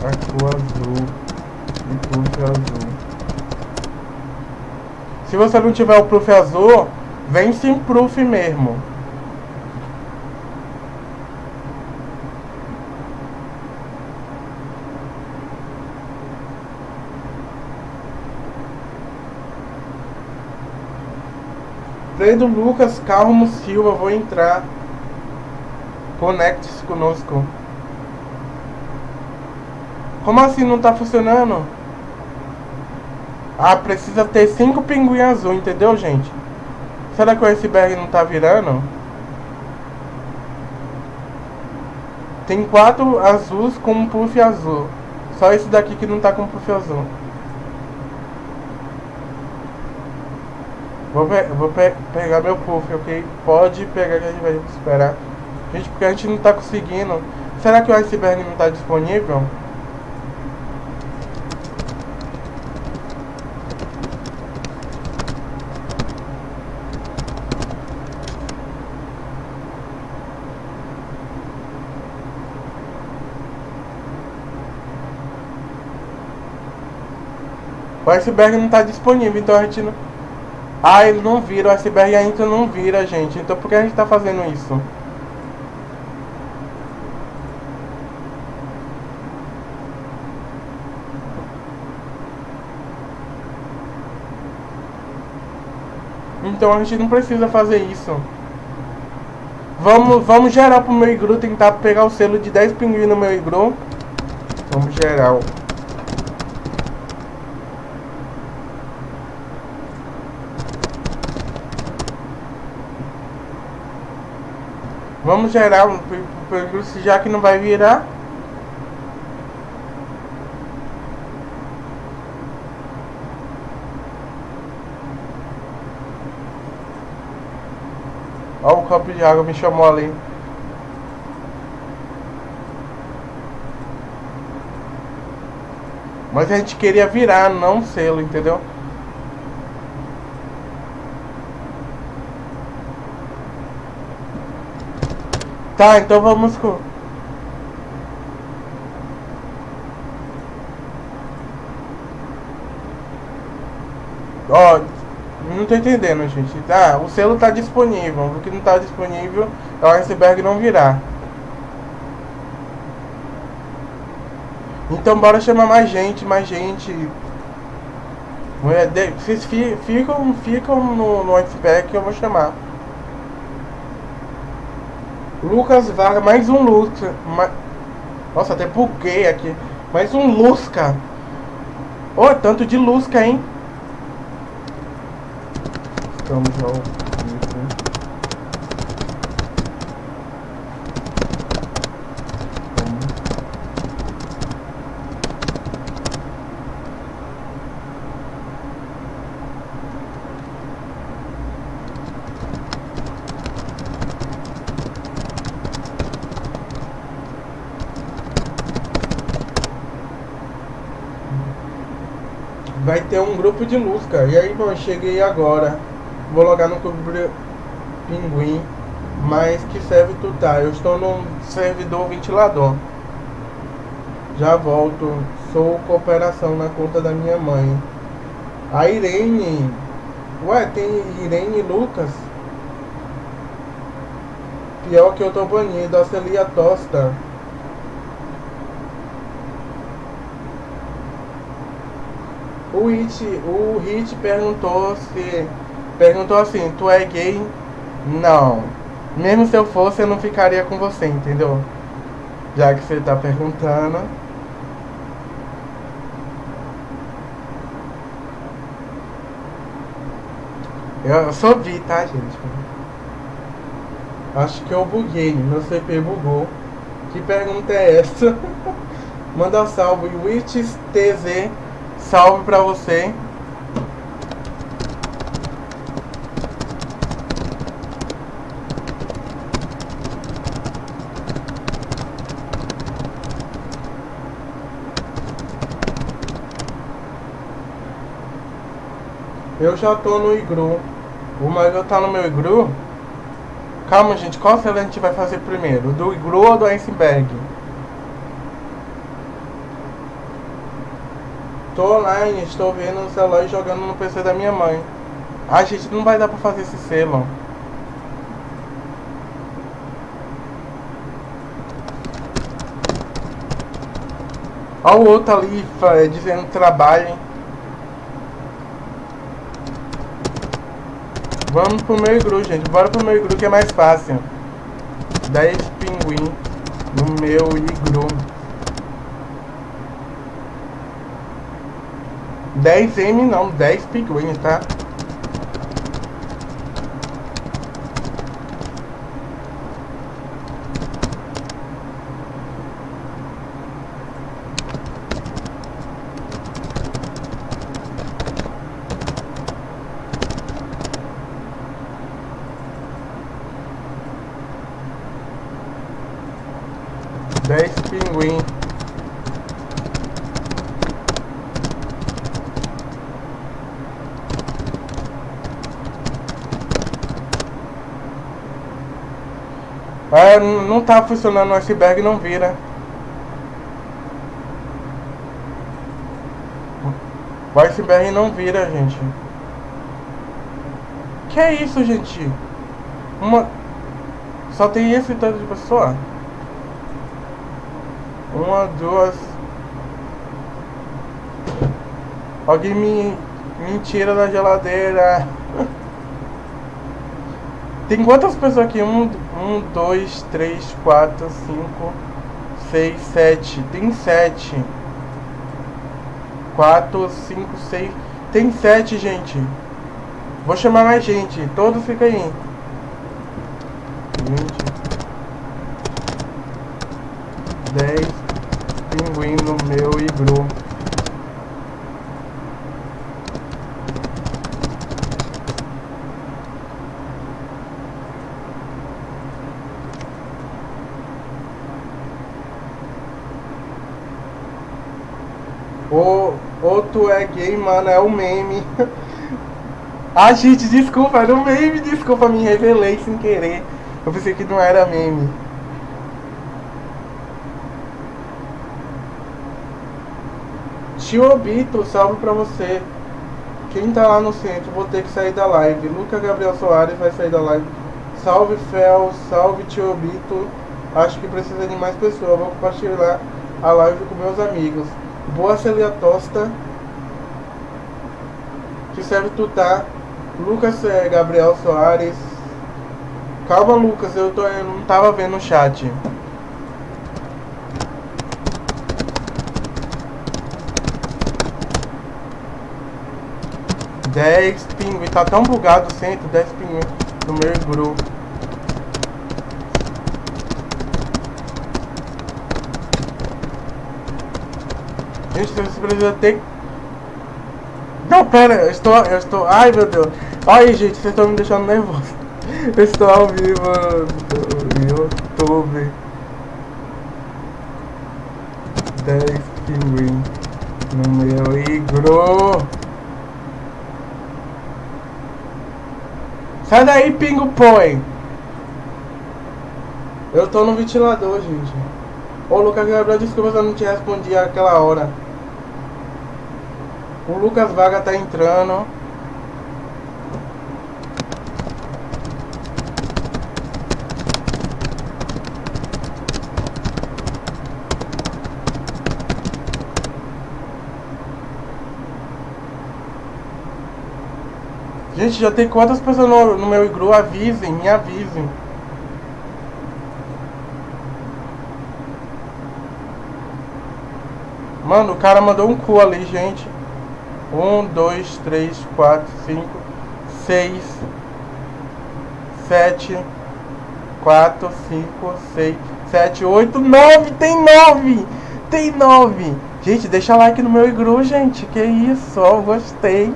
A cor azul e proof azul. Se você não tiver o proof azul, vem sem proof mesmo. Pedro Lucas Calmo Silva, vou entrar. Conecte-se conosco. Como assim não tá funcionando? Ah, precisa ter cinco pinguins azul, entendeu, gente? Será que o iceberg não tá virando? Tem quatro azuis com um puff azul. Só esse daqui que não tá com puff azul. Vou, pe vou pe pegar meu puff, ok? Pode pegar que a gente vai esperar. Gente, porque a gente não tá conseguindo. Será que o iceberg não tá disponível? O iceberg não está disponível, então a gente não... Ah, ele não vira, o iceberg ainda não vira, gente. Então por que a gente está fazendo isso? Então a gente não precisa fazer isso. Vamos, vamos gerar pro meu igru, tentar pegar o selo de 10 pinguins no meu igru. Vamos gerar. Vamos gerar um percurso já que não vai virar. Olha o copo de água me chamou ali. Mas a gente queria virar, não selo, entendeu? Tá, então vamos com. Ó, não tô entendendo, gente. Tá, o selo tá disponível. O que não tá disponível é o iceberg não virar. Então bora chamar mais gente, mais gente. Vocês ficam, ficam no, no iceberg que eu vou chamar. Lucas Vargas, mais um Lusca. Ma... Nossa, até buguei aqui. Mais um Lusca. Oh, tanto de Lusca, hein? Estamos ao vai ter um grupo de luz. E aí, bom, eu cheguei agora. Vou logar no Clube Pinguim. Mas que serve tu tá? Eu estou no servidor ventilador. Já volto. Sou cooperação na conta da minha mãe. A Irene. Ué, tem Irene e Lucas? Pior que eu tô banido. Celia Tosta. O Hit, o Hit perguntou se. Perguntou assim, tu é gay? Não. Mesmo se eu fosse, eu não ficaria com você, entendeu? Já que você tá perguntando. Eu só vi, tá, gente? Acho que eu buguei, meu CP bugou. Que pergunta é essa? *laughs* Manda salve, Witch TZ salve pra você. Eu já tô no igru. O Mario tá no meu igru. Calma, gente. Qual cena a gente vai fazer primeiro? Do igru ou do iceberg? Tô online, estou vendo no celular e jogando no PC da minha mãe. A gente não vai dar pra fazer esse selo. Olha o outro ali é, dizendo trabalho. Vamos pro meu igru, gente. Bora pro meu igru que é mais fácil. 10 pinguim no meu igru. 10M não, 10 pinguins, tá? Dez pinguins. É, não tá funcionando o iceberg, não vira. O iceberg não vira, gente. Que é isso, gente? Uma... Só tem esse tanto de pessoa? Uma, duas... Alguém me, me tira da geladeira. *laughs* Tem quantas pessoas aqui? Um, um, dois, três, quatro, cinco, seis, sete. Tem sete. Quatro, cinco, seis. Tem sete, gente. Vou chamar mais gente. Todos ficam aí. Vinte. Dez. Pinguim no meu igru. Ou, ou tu é gay, mano, é o meme. *laughs* ah, gente, desculpa, era um meme, desculpa, me revelei sem querer. Eu pensei que não era meme. Tio Obito, salve pra você. Quem tá lá no centro, vou ter que sair da live. Luca Gabriel Soares vai sair da live. Salve Fel, salve Tio Obito. Acho que precisa de mais pessoas. Vou compartilhar a live com meus amigos. Boa Celia Tosta. Que serve tu tá? Lucas é, Gabriel Soares. Calma Lucas, eu, tô, eu não tava vendo o chat. 10 pinguins. Tá tão bugado o centro, 10 pinguins no meu grupo. Gente, você precisa ter... Pera, eu estou... Eu estou... Ai, meu Deus. Ai, gente, vocês estão me deixando nervoso. *laughs* Eu estou ao vivo no YouTube. 10 pinguins no meu igro. Sai daí, pingo põe. Eu tô no ventilador, gente. Ô, Lucas Gabriel disse que você não te respondia aquela hora. O Lucas Vaga tá entrando. Gente, já tem quantas pessoas no, no meu igru? Avisem, me avisem. Mano, o cara mandou um cu ali, gente. Um, dois, três, quatro, cinco, seis, sete, quatro, cinco, seis, sete, oito, nove. Tem nove! Tem nove! Gente, deixa like no meu igru, gente. Que isso, ó, gostei.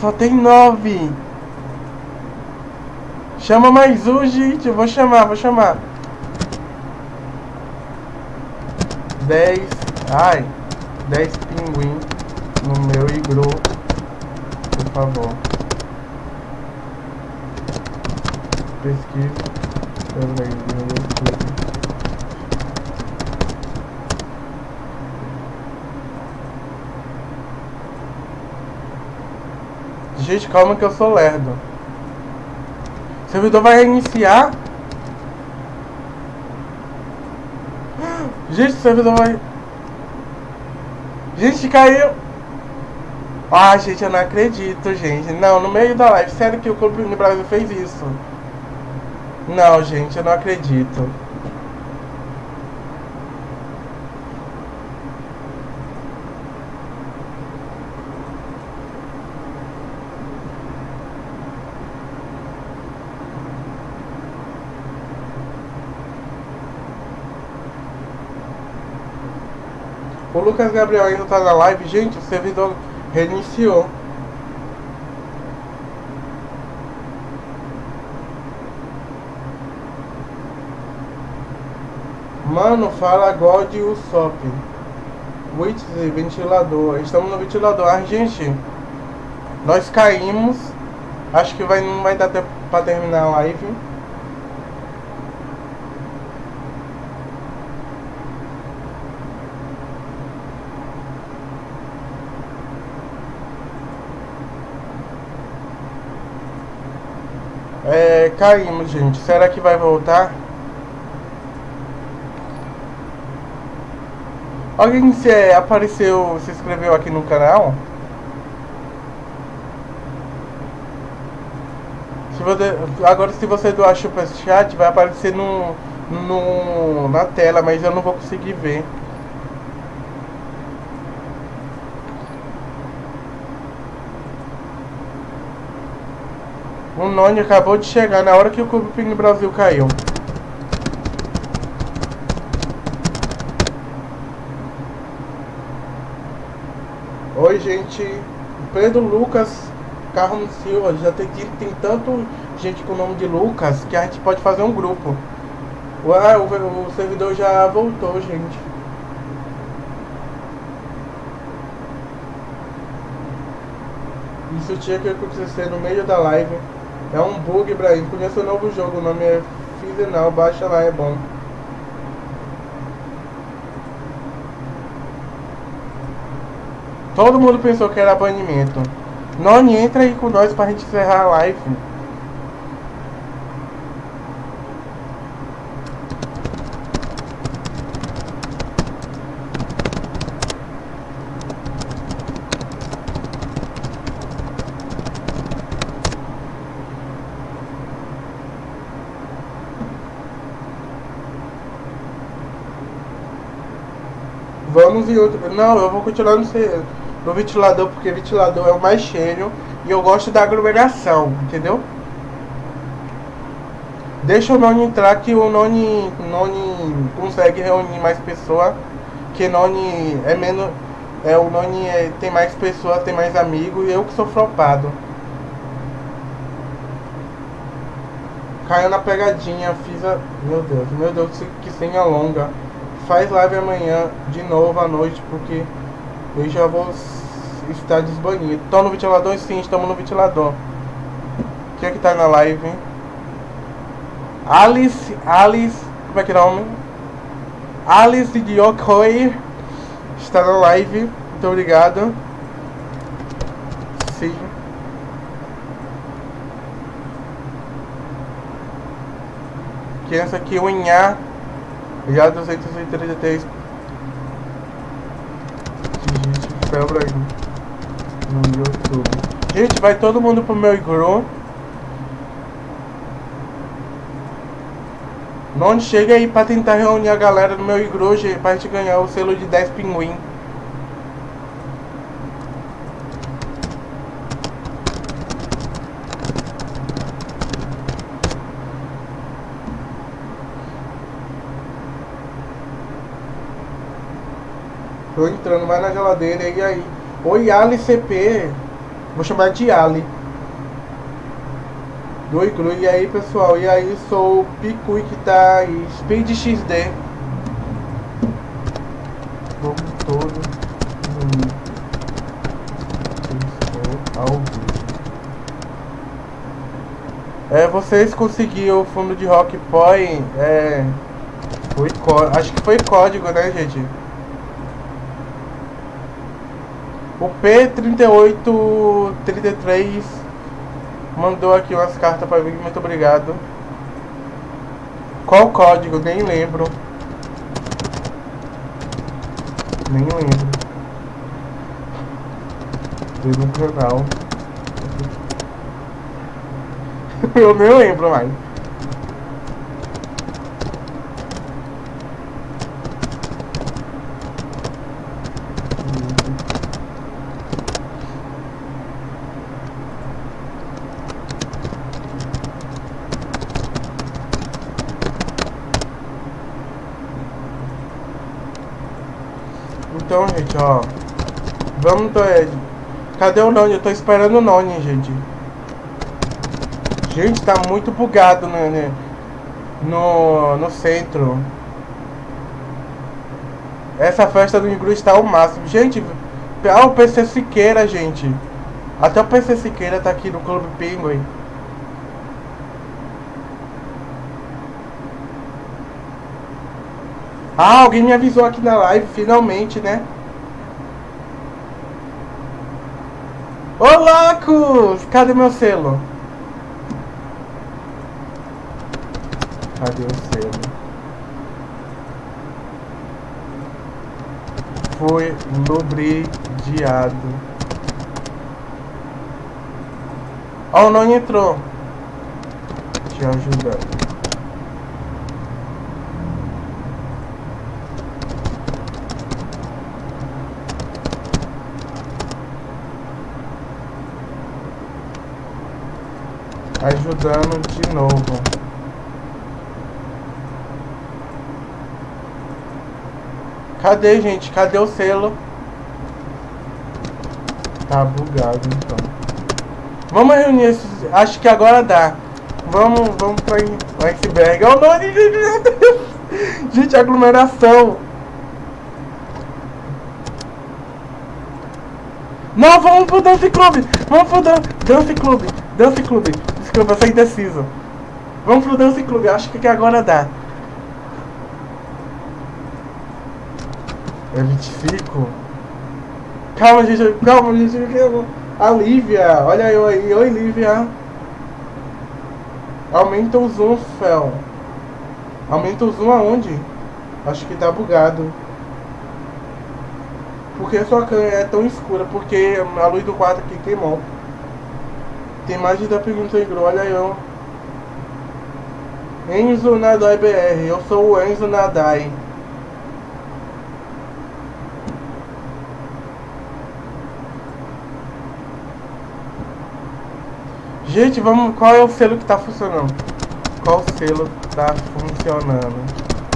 Só tem nove. Chama mais um, gente. Eu vou chamar, vou chamar. Dez. Ai. Dez pinguim no meu igru. Por favor. Pesquisa. No YouTube. Gente, calma que eu sou lerdo. Servidor vai reiniciar. *gasps* Gente, servidor vai... Gente, caiu. Ah, gente, eu não acredito, gente. Não, no meio da live. Sério que o Clube no Brasil fez isso? Não, gente, eu não acredito. Lucas Gabriel ainda tá na live. Gente, o servidor reiniciou. Mano, fala God e o Sop. Witch ventilador. Estamos no ventilador. Gente, nós caímos. Acho que vai, não vai dar tempo pra terminar a live. É, caímos, gente. Será que vai voltar? Alguém se é, apareceu, se inscreveu aqui no canal? Se você, agora se você doar superchat vai aparecer no, no, na tela, mas eu não vou conseguir ver. Noni acabou de chegar na hora que o Clube Ping Brasil caiu. Oi, gente. Pedro Lucas Carmo Silva. Já tem, tem tanto gente com o nome de Lucas que a gente pode fazer um grupo. Ué, o, o servidor já voltou, gente. Isso tinha que acontecer no meio da live. É um bug, Ibrahim. Conheça o novo jogo, o nome é Fizenal, baixa lá, é bom. Todo mundo pensou que era banimento. Noni, entra aí com nós pra gente encerrar a live. Vamos em outro. Não, eu vou continuar no, no ventilador porque ventilador é o mais cheio e eu gosto da aglomeração, entendeu? Deixa o Noni entrar que o Noni, Noni consegue reunir mais pessoas. Que Noni é menos. É, o Noni é- tem mais pessoas, tem mais amigos e eu que sou flopado. Caiu na pegadinha, fiz a. Meu Deus, meu Deus, que senha longa. Faz live amanhã de novo à noite, porque eu já vou estar desbanido. Tô no ventilador? Sim, estamos no ventilador. Quem é que tá na live? Alice, Alice, como é que é o nome? Alice de Okoye está na live. Muito obrigado. Sim. Essa aqui, o Inhá. Já 233 gente febra aí no YouTube. Gente, vai todo mundo pro meu igru. Não chega aí pra tentar reunir a galera no meu igru, gente, pra gente ganhar o selo de 10 pinguim. Tô entrando mais na geladeira e aí. Oi, Ali CP. Vou chamar de Ali. Do Iglu. E aí, pessoal? E aí, sou o Picui que tá aí. Speed XD. Vamos todo. É, vocês conseguiram o fundo de Rock Point. É. Foi Acho que foi código, né, gente? O P3833 mandou aqui umas cartas pra mim, muito obrigado. Qual código? Nem lembro. Nem lembro. Foi no canal. Eu nem lembro mais. Então, gente, ó. Vamos, é, Cadê o Noni? Eu tô esperando o Noni, gente. Gente, tá muito bugado né, né, no, no centro. Essa festa do Ingru está ao máximo. Gente, ah, o PC Siqueira, gente. Até o PC Siqueira tá aqui no Clube Penguin. Ah, alguém me avisou aqui na live, finalmente, né? Ô, loucos! Cadê meu selo? Cadê o selo? Foi lubridiado. Ó, o Noni entrou. Te ajudando. Ajudando de novo. Cadê, gente? Cadê o selo? Tá bugado, então. Vamos reunir esses... Acho que agora dá. Vamos, vamos pra iceberg. Oh, não. *laughs* Gente, aglomeração. Não, vamos pro Dance Club! Vamos pro Dan Dance Club! Dance Club! Desculpa, eu sou indeciso. Vamos pro Dance Club, acho que agora dá. É 25. Calma, gente, calma, gente. A Lívia, olha eu aí. Oi, Lívia. Aumenta o zoom, Fel. Aumenta o zoom aonde? Acho que tá bugado. Por que sua câmera é tão escura? Porque a luz do quarto aqui queimou. Tem mais de 10 perguntas aí, olha eu. Enzo Nadai BR, eu sou o Enzo Nadai. Gente, vamos. Qual é o selo que tá funcionando? Qual selo tá funcionando?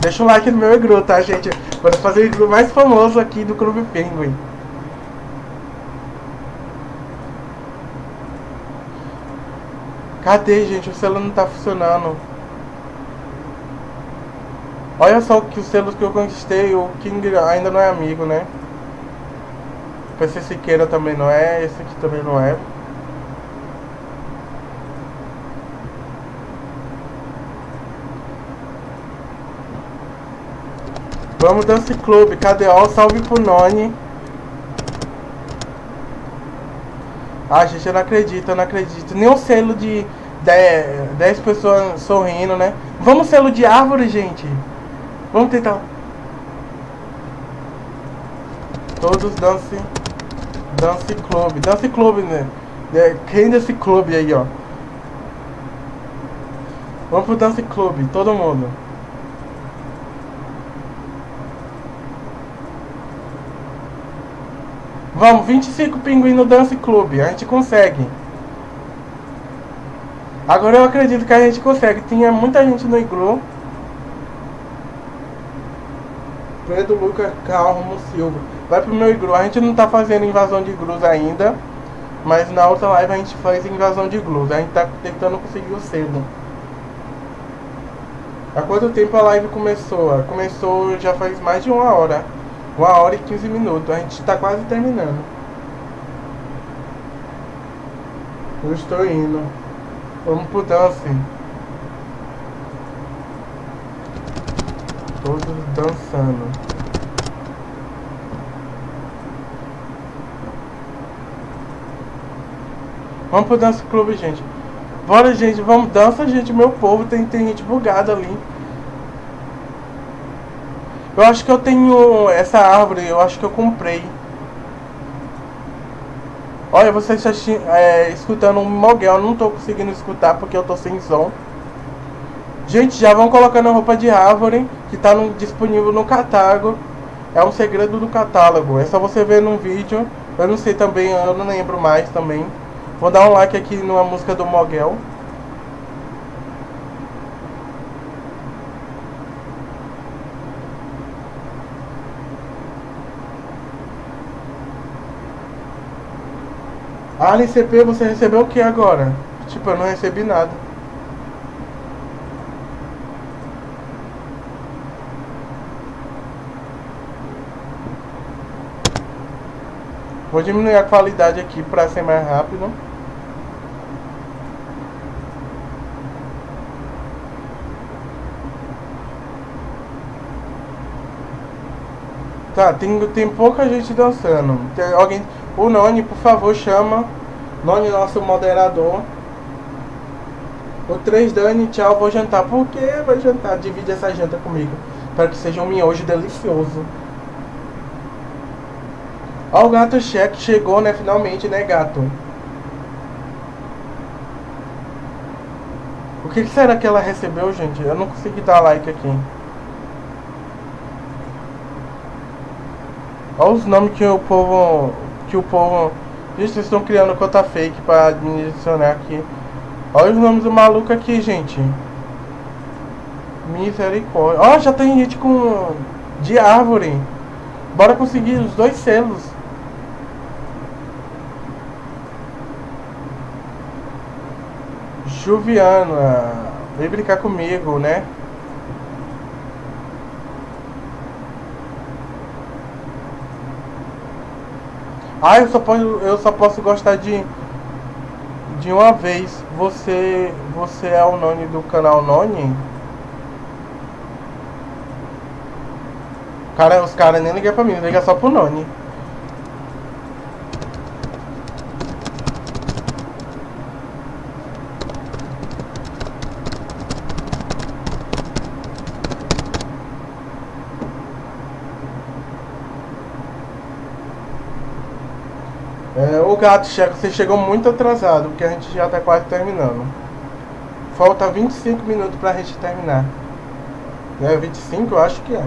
Deixa o like no meu igru, tá, gente? Vou fazer o mais famoso aqui do Clube Penguin. Cadê, gente? O selo não tá funcionando. Olha só que os selos que eu conquistei, o King ainda não é amigo, né? PC Siqueira também não é, esse aqui também não é. Vamos Dance Club? Ó, salve pro Noni. Ah, gente, eu não acredito, eu não acredito. Nem o selo de 10 pessoas sorrindo, né? Vamos selo de árvore, gente. Vamos tentar. Todos Dance... Dance Club. Dance Club, né? Quem Dance Club aí, ó? Vamos pro Dance Club, todo mundo. Vamos, 25 pinguins no Dance Club. A gente consegue. Agora eu acredito que a gente consegue. Tinha muita gente no iglu. Pedro Lucas Calmo Silva. Vai pro meu iglu. A gente não tá fazendo invasão de iglus ainda. Mas na outra live a gente faz invasão de iglus. A gente tá tentando conseguir o selo. Há quanto tempo a live começou? Começou já faz mais de uma hora. Uma hora e 15 minutos. A gente está quase terminando. Eu estou indo. Vamos pro dance. Todos dançando. Vamos pro dance clube, gente. Bora, gente. Vamos. Dança, gente. Meu povo. Tem, tem gente bugada ali. Eu acho que eu tenho essa árvore, eu acho que eu comprei. Olha, você está é, escutando um moguel, eu não estou conseguindo escutar porque eu estou sem som. Gente, já vão colocando a roupa de árvore que está no, disponível no catálogo. É um segredo do catálogo, é só você ver num vídeo. Eu não sei também, eu não lembro mais também. Vou dar um like aqui numa música do Moguel. Ah, CP, você recebeu o que agora? Tipo, eu não recebi nada. Vou diminuir a qualidade aqui para ser mais rápido. Tá, tem, tem pouca gente dançando. Tem alguém o Noni, por favor, chama. Noni, nosso moderador. O 3 Dani, tchau, vou jantar. Por que vai jantar? Divide essa janta comigo. Para que seja um miojo delicioso. Ó, o gato cheque chegou, né? Finalmente, né, gato? O que será que ela recebeu, gente? Eu não consegui dar like aqui. Olha os nomes que o povo que o povo. Gente, estão criando conta fake pra administrar aqui. Olha os nomes do maluco aqui, gente. Misericórdia. Ó, oh, já tem gente com. de árvore. Bora conseguir os dois selos. Juviana. Vem brincar comigo, né? Ah, eu só posso, eu só posso gostar de de uma vez. Você você é o nome do canal Noni? Cara, os caras nem ligam pra mim, liga só pro Noni. É, o gato, Checo, você chegou muito atrasado, porque a gente já tá quase terminando. Falta 25 minutos pra gente terminar. É 25? Eu acho que é.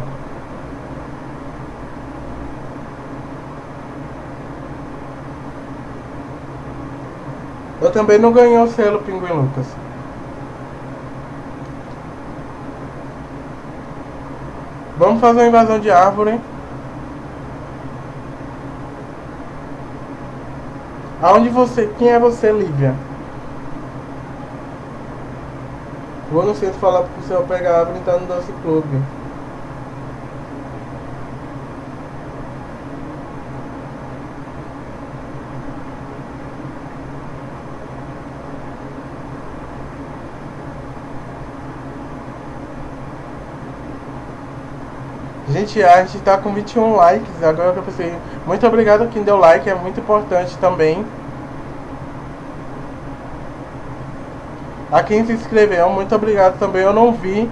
Eu também não ganhei o selo Pinguim Lucas. Vamos fazer uma invasão de árvore. Aonde você. Quem é você, Lívia? Vou no centro falar pro seu pegar a árvore e entrar no Dance Clube. Gente, a gente tá com 21 likes, agora que eu pensei. Muito obrigado a quem deu like, é muito importante também. A quem se inscreveu, muito obrigado também. Eu não vi,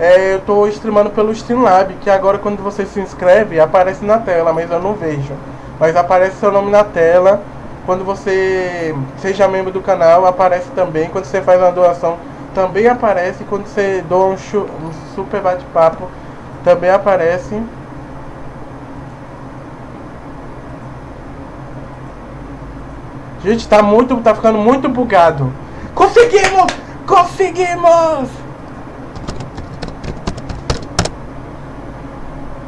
é, eu tô streamando pelo Streamlab, que agora quando você se inscreve, aparece na tela, mas eu não vejo. Mas aparece seu nome na tela. Quando você seja membro do canal, aparece também. Quando você faz uma doação, também aparece. Quando você doa um, um super bate-papo, também aparece Gente, tá muito, tá ficando muito bugado. Conseguimos! Conseguimos!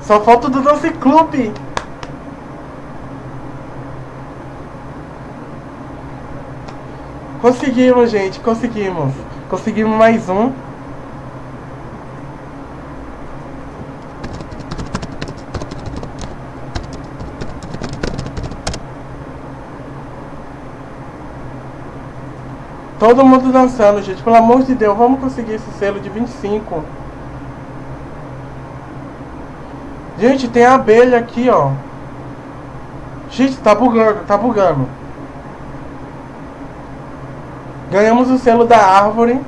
Só falta do Dance Clube. Conseguimos, gente, conseguimos. Conseguimos mais um. Todo mundo dançando, gente. Pelo amor de Deus, vamos conseguir esse selo de 25. Gente, tem abelha aqui, ó. Gente, tá bugando, tá bugando. Ganhamos o selo da árvore.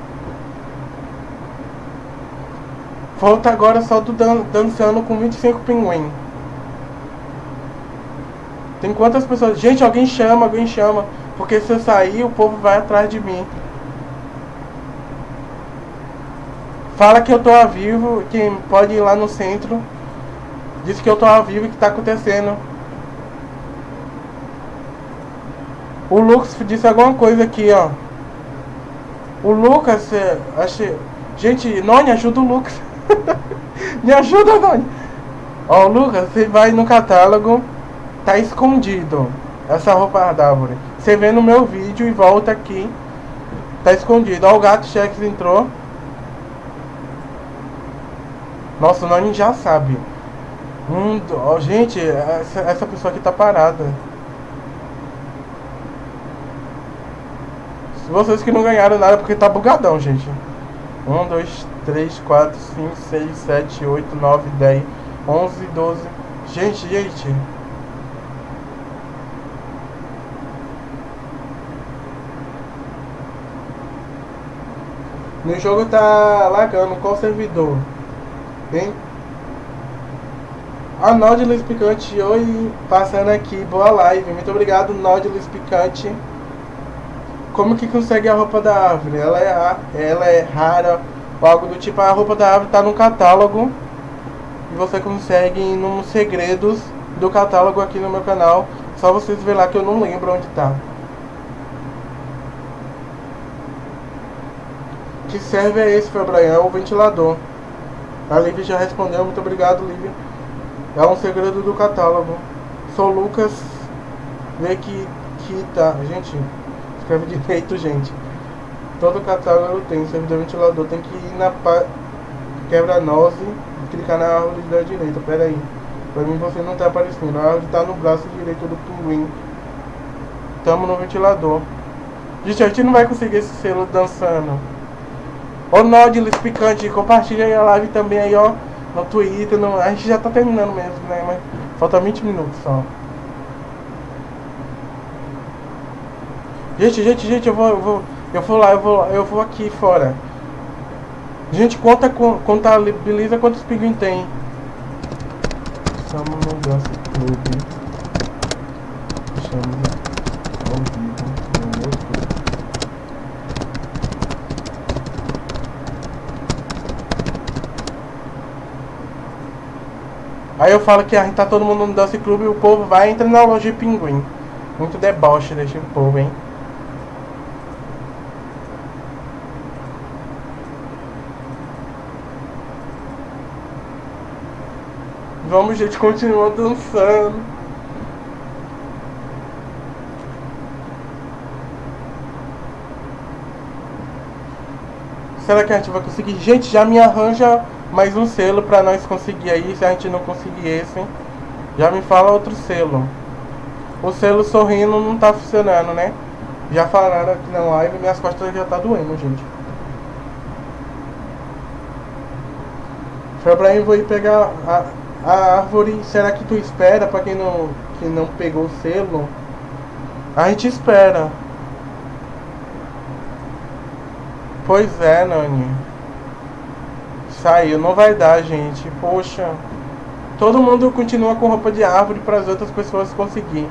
Falta agora só do dan dançando com 25 pinguim. Tem quantas pessoas? Gente, alguém chama, alguém chama. Porque se eu sair, o povo vai atrás de mim. Fala que eu tô ao vivo, que pode ir lá no centro. Diz que eu tô ao vivo e que tá acontecendo. O Lucas disse alguma coisa aqui, ó. O Lucas, é, acho... Gente, Noni, ajuda o Lucas. *laughs* Me ajuda, Noni. Ó, Lucas, você vai no catálogo. Tá escondido. Essa roupa da árvore. Você vê no meu vídeo e volta aqui. Tá escondido. Ó, o gato Chex entrou. Nossa, o Nani já sabe. Hum, ó, gente, essa, essa pessoa aqui tá parada. Vocês que não ganharam nada porque tá bugadão, gente. 1, 2, 3, 4, 5, 6, 7, 8, 9, 10, 11, 12. Gente, gente. No jogo tá lagando, qual servidor? Hein? A Nautilus Picante, oi, passando aqui, boa live, muito obrigado Nautilus Picante. Como que consegue a roupa da árvore? Ela é, ela é rara, ou algo do tipo, a roupa da árvore tá no catálogo. E você consegue nos segredos do catálogo aqui no meu canal. Só vocês verem lá que eu não lembro onde tá. Que serve é esse, Fabrian? É o ventilador. A Lívia já respondeu, muito obrigado, Lívia. É um segredo do catálogo. Sou Lucas. Vê que, tá. Gente, escreve direito, gente. Todo catálogo tem servidor ventilador. Tem que ir na quebra-nose e clicar na árvore da direita. Pera aí. Pra mim você não tá aparecendo. A árvore tá no braço direito do pinguim. Tamo no ventilador. Gente, a gente não vai conseguir esse selo dançando. Ô Nautilus Picante, compartilha aí a live também aí, ó. No Twitter. No... A gente já tá terminando mesmo, né? Mas falta 20 minutos só. Gente, gente, gente, eu vou, eu vou, eu vou lá, eu vou, eu vou aqui fora. Gente, conta, contabiliza quantos pinguins tem. Estamos no. Aí eu falo que a gente tá todo mundo no Dance Clube e o povo vai entrar na loja de pinguim. Muito deboche desse povo, hein? Vamos, gente, continua dançando. Será que a gente vai conseguir? Gente, já me arranja mais um selo pra nós conseguir aí. Se a gente não conseguir esse, já me fala outro selo. O selo sorrindo não tá funcionando, né? Já falaram aqui na live, minhas costas já tá doendo, gente. Foi vou ir pegar a, a árvore, será que tu espera para quem não, que não pegou o selo? A gente espera. Pois é, Nani. Saiu, não vai dar, gente. Poxa. Todo mundo continua com roupa de árvore para as outras pessoas conseguir.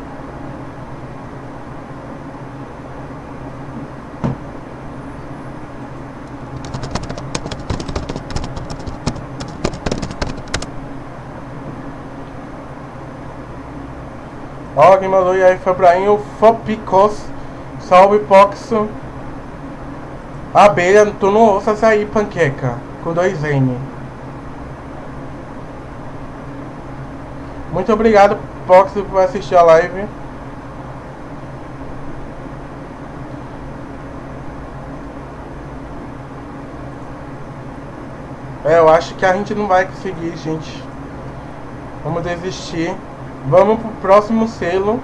Ó, quem mandou e aí foi Fopicos, Salve Poxo. Abelha, tu não ouça sair panqueca, com dois N. Muito obrigado, Pox, por assistir a live. É, eu acho que a gente não vai conseguir, gente. Vamos desistir. Vamos pro próximo selo.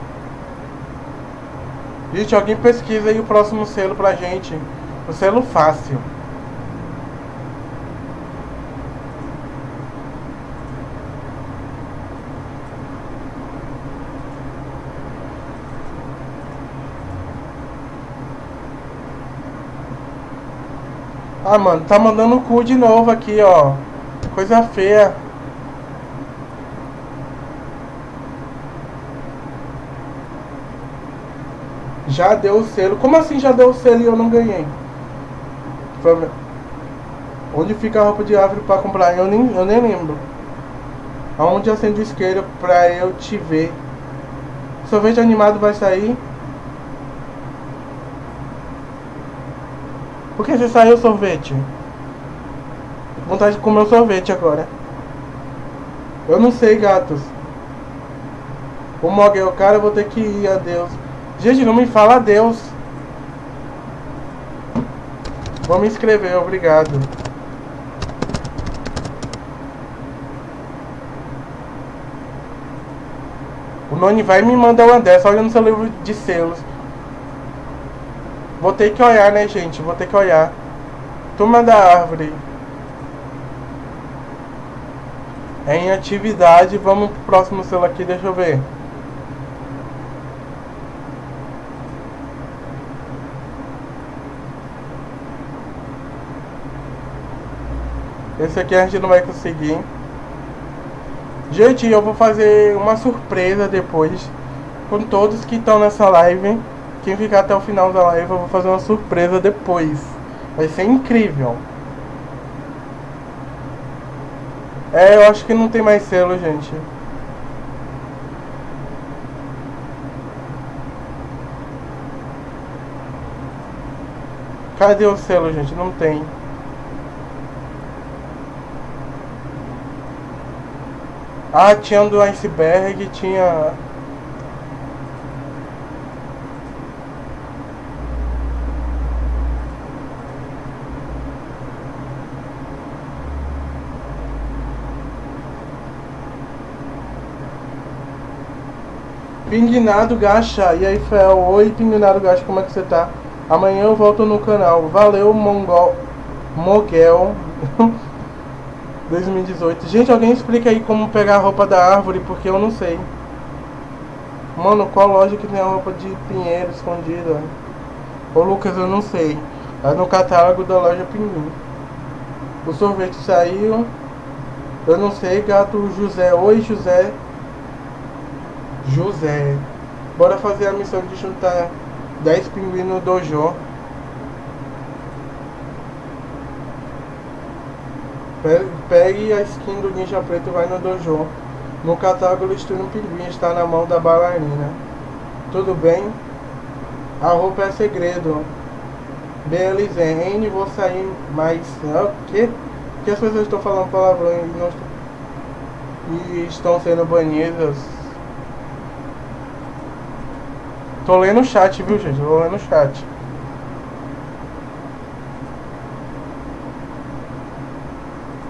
Gente, alguém pesquisa aí o próximo selo pra gente. O selo fácil. Ah, mano, tá mandando cu de novo aqui, ó. Coisa feia. Já deu o selo. Como assim já deu o selo e eu não ganhei? Onde fica a roupa de árvore para comprar? Eu nem, eu nem lembro. Aonde acende o isqueiro pra eu te ver? Sorvete animado vai sair? Por que você saiu o sorvete? Vontade de comer o sorvete agora. Eu não sei, gatos. O Moguel, cara, eu vou ter que ir, adeus. Gente, não me fala adeus. Vou me inscrever, obrigado. O Noni vai me mandar uma dessa, olha no seu livro de selos. Vou ter que olhar, né, gente? Vou ter que olhar. Turma da árvore. É em atividade. Vamos pro próximo selo aqui, deixa eu ver. Esse aqui a gente não vai conseguir. Gente, eu vou fazer uma surpresa depois com todos que estão nessa live. Quem ficar até o final da live, eu vou fazer uma surpresa depois. Vai ser incrível. É, eu acho que não tem mais selo, gente. Cadê o selo, gente? Não tem. Ah, tinha do iceberg, tinha. Pinguinado Gacha, e aí Fel, oi Pinguinado Gacha, como é que você tá? Amanhã eu volto no canal, valeu Mongol, Moguel 2018 *laughs* Gente, alguém explica aí como pegar a roupa da árvore, porque eu não sei. Mano, qual loja que tem a roupa de pinheiro escondida? Ô Lucas, eu não sei. É no catálogo da loja Pinguim. O sorvete saiu. Eu não sei, gato José, oi José José. Bora fazer a missão de juntar 10 pinguins no dojo. Pegue a skin do ninja preto e vai no dojo. No catálogo listura um pinguim está na mão da bailarina. Tudo bem? A roupa é segredo. Beleza, N vou sair mais. O que? Que as pessoas estão falando palavrão e, não... e estão sendo banidas? Tô lendo o chat, viu, gente? Tô lendo o chat.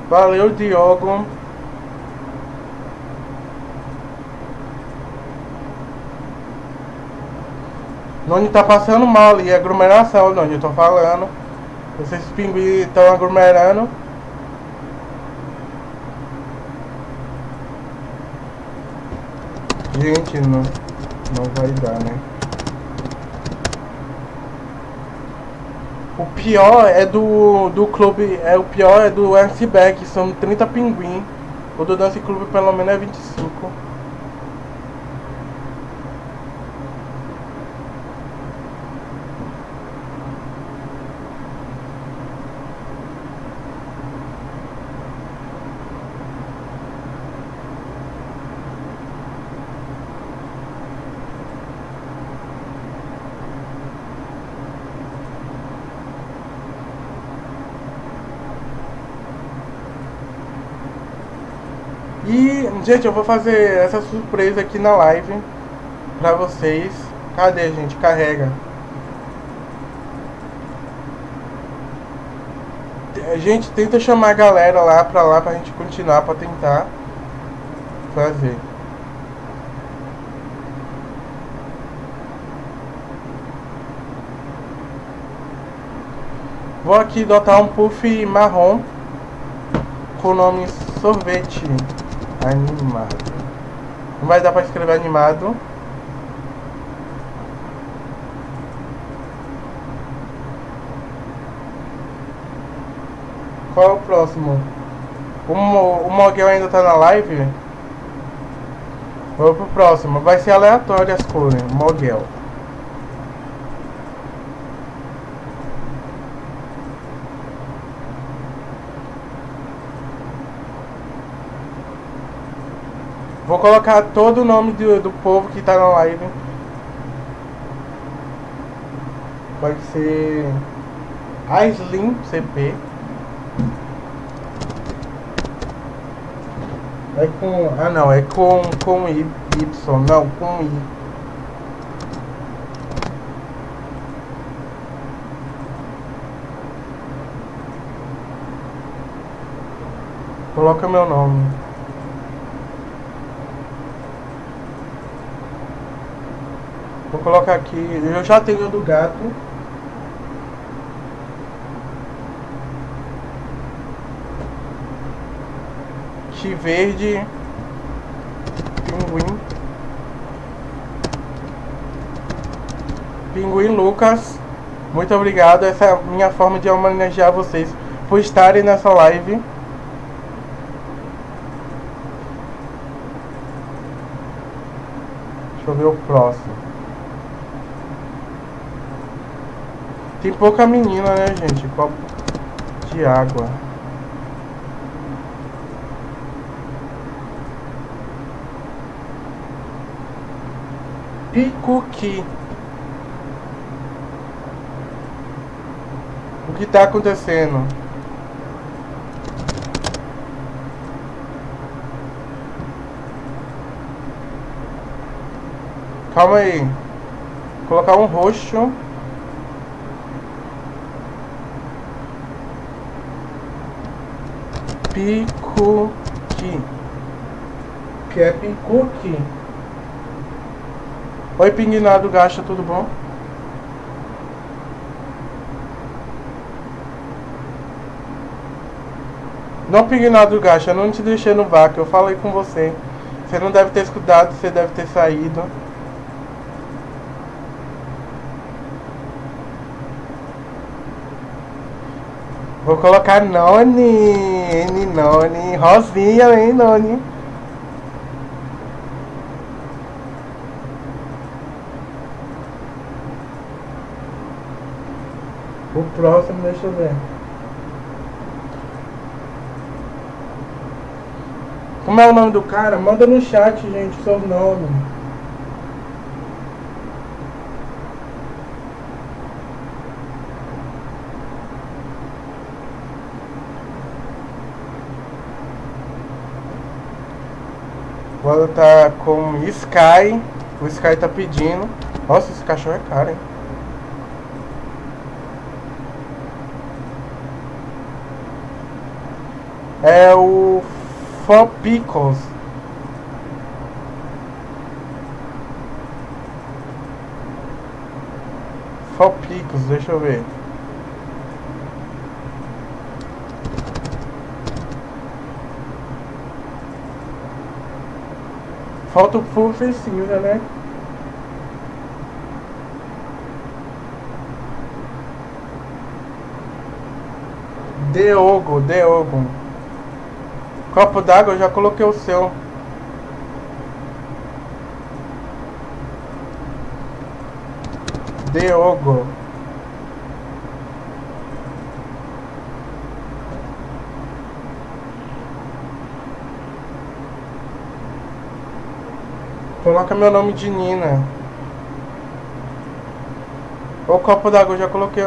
Valeu, Diogo. Noni tá passando mal ali, aglomeração, Noni, eu tô falando. Esses pinguins estão aglomerando. Gente, não, não vai dar, né? O pior é do, do clube, é o pior é do Iceberg, são 30 pinguim. O do Dance Clube pelo menos é 25. E, gente, eu vou fazer essa surpresa aqui na live pra vocês. Cadê, gente? Carrega. Gente, tenta chamar a galera lá pra lá pra gente continuar, pra tentar fazer. Vou aqui dotar um puff marrom com o nome sorvete. Animado. Não vai dar pra escrever animado. Qual é o próximo? O, Mo, o Moguel ainda tá na live? Vou pro próximo. Vai ser aleatório as cores. Moguel. Vou colocar todo o nome do, do povo que tá na live. Pode ser Aislim CP. É com. Ah não, é com, com Y. Não, com I. Coloca meu nome. Vou colocar aqui, eu já tenho do gato. Chi verde. Pinguim. Pinguim Lucas. Muito obrigado. Essa é a minha forma de homenagear vocês por estarem nessa live. Deixa eu ver o próximo. Tem pouca menina, né, gente? Copo de água. Picuqui. O que tá acontecendo? Calma aí. Vou colocar um roxo. Picuqui. Que é picuqui. Oi, Pinguinado Gacha, tudo bom? Não, Pinguinado Gacha, não te deixei no vácuo, eu falei com você. Você não deve ter escutado, você deve ter saído. Vou colocar Noni, Noni, Rosinha, hein, Noni. O próximo, deixa eu ver. Como é o nome do cara? Manda no chat, gente, o nome. Vou tá com Sky. O Sky tá pedindo. Nossa, esse cachorro é caro, hein? É o Fopicos. Fopicos, deixa eu ver. Falta o full cinza, né? Deogo, Deogo. Copo d'água, eu já coloquei o seu. Deogo. Coloca meu nome de Nina. O copo d'água, eu já coloquei.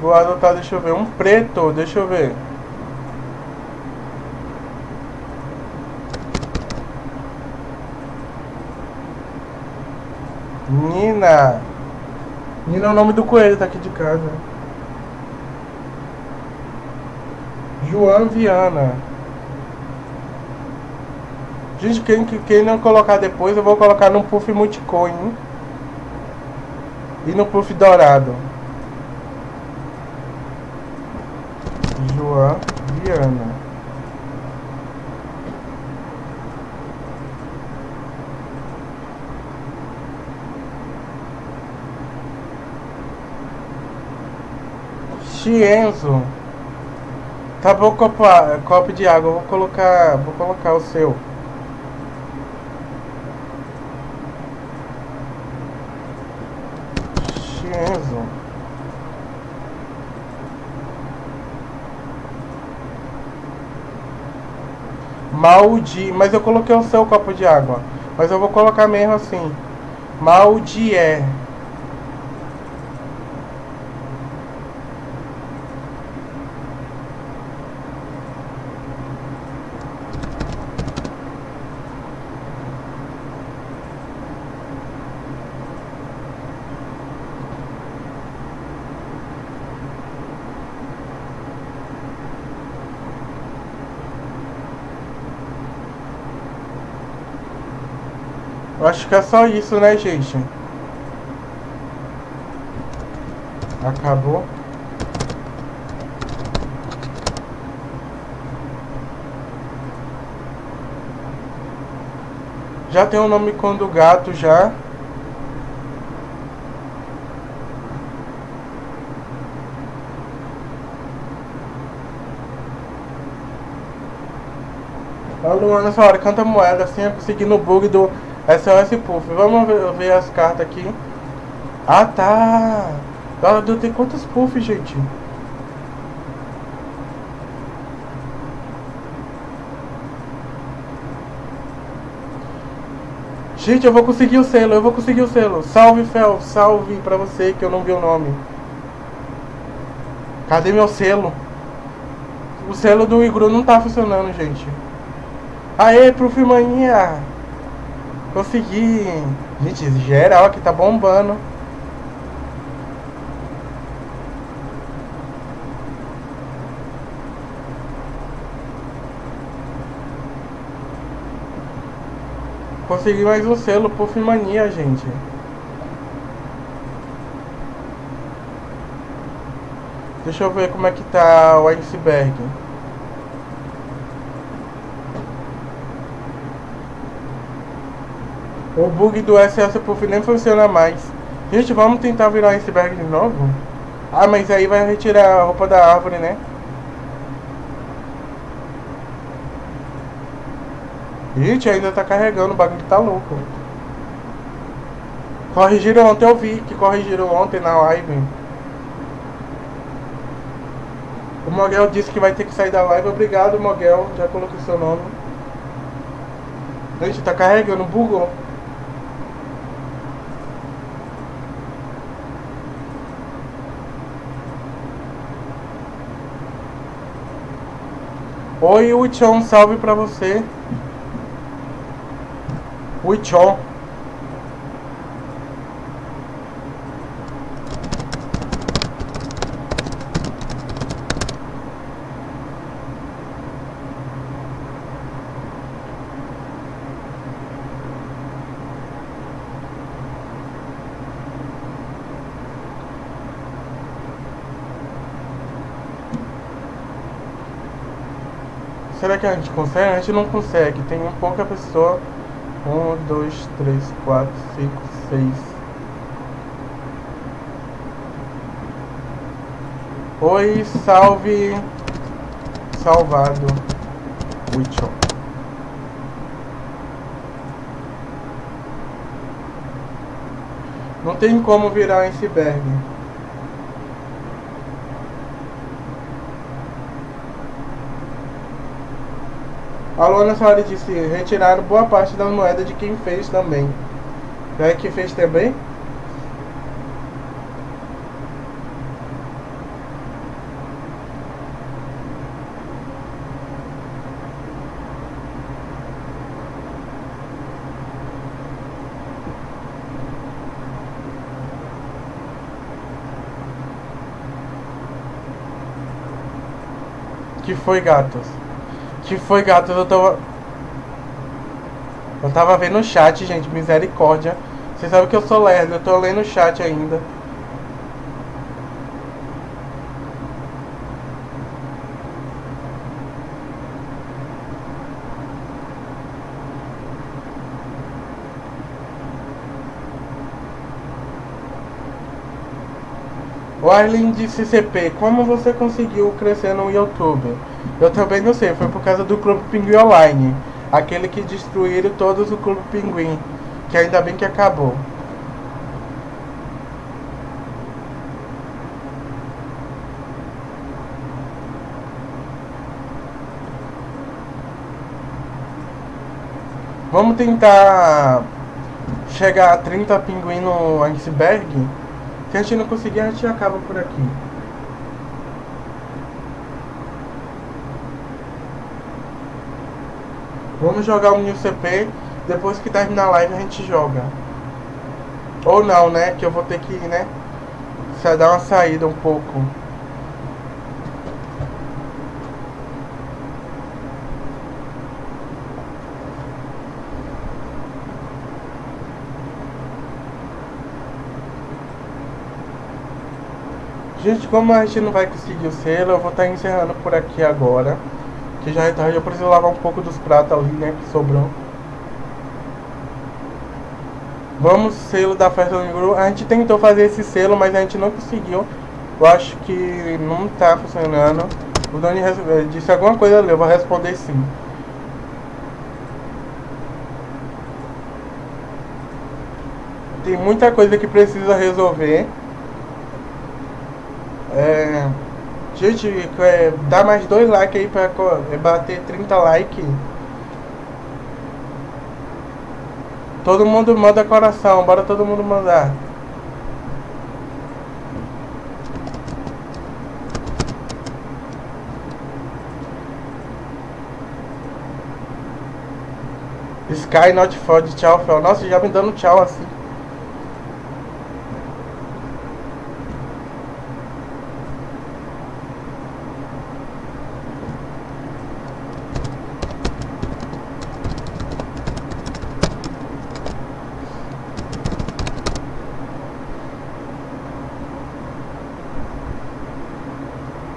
Vou adotar, deixa eu ver. Um preto, deixa eu ver. Nina. Nina é o nome do coelho, tá aqui de casa. João Viana. Gente, quem, quem não colocar depois, eu vou colocar no puff multicoin. E no puff dourado. João Viana. Chienzo. Acabou o copo, copo de água, vou colocar, vou colocar o seu. Chienzo. Maldi, mas eu coloquei o seu copo de água. Mas eu vou colocar mesmo assim. Maldi acho que é só isso, né, gente? Acabou. Já tem o nome com do gato já. A Luana, hora canta moeda assim, eu consegui no bug do SOS Puff. Vamos ver, ver, as cartas aqui. Ah, tá. Ela deu tem quantos puff, gente? Gente, eu vou conseguir o selo, eu vou conseguir o selo. Salve, Fel, salve pra você que eu não vi o nome. Cadê meu selo? O selo do Igru não tá funcionando, gente. Aê, Prof. Maninha! Consegui. Gente, geral aqui tá bombando. Consegui mais um selo por Mania, gente. Deixa eu ver como é que tá o iceberg. O bug do SS Puff nem funciona mais. Gente, vamos tentar virar o iceberg de novo? Ah, mas aí vai retirar a roupa da árvore, né? Gente, ainda tá carregando, o bagulho tá louco. Corrigiram ontem, eu vi que corrigiram ontem na live. O Moguel disse que vai ter que sair da live. Obrigado, Moguel. Já coloquei seu nome. Gente, tá carregando, bugou. Oi, Wichon, salve pra você. Wichon. Será que a gente consegue? A gente não consegue. Tem pouca pessoa. Um, dois, três, quatro, cinco, seis. Oi, salve. Salvado. Wichon. Não tem como virar iceberg. A Luana Soares disse, retiraram boa parte da moeda de quem fez também. Já é que fez também? Que foi, gatos? Que foi, gatos? Eu tava... Eu tava vendo o chat, gente. Misericórdia. Vocês sabem que eu sou lerdo. Eu tô lendo o chat ainda. O Arlen disse CP, como você conseguiu crescer no YouTube? Eu também não sei, foi por causa do Clube Pinguim Online. Aquele que destruíram todos o Clube Pinguim. Que ainda bem que acabou. Vamos tentar chegar a 30 pinguim no iceberg. Se a gente não conseguir, a gente acaba por aqui. Vamos jogar o New CP. Depois que terminar a live, a gente joga. Ou não, né? Que eu vou ter que, né? Se dar uma saída um pouco. Gente, como a gente não vai conseguir o selo, eu vou estar encerrando por aqui agora. Que já é tarde, eu preciso lavar um pouco dos pratos ali, né, que sobrou. Vamos, selo da festa do grupo. A gente tentou fazer esse selo, mas a gente não conseguiu. Eu acho que não tá funcionando. O Doni eh, disse alguma coisa ali, eu vou responder sim. Tem muita coisa que precisa resolver. É, gente, é, dá mais dois likes aí pra é, bater 30 likes. Todo mundo manda coração, bora todo mundo mandar. Sky not fod, tchau, Fel. Nossa, já me dando tchau assim.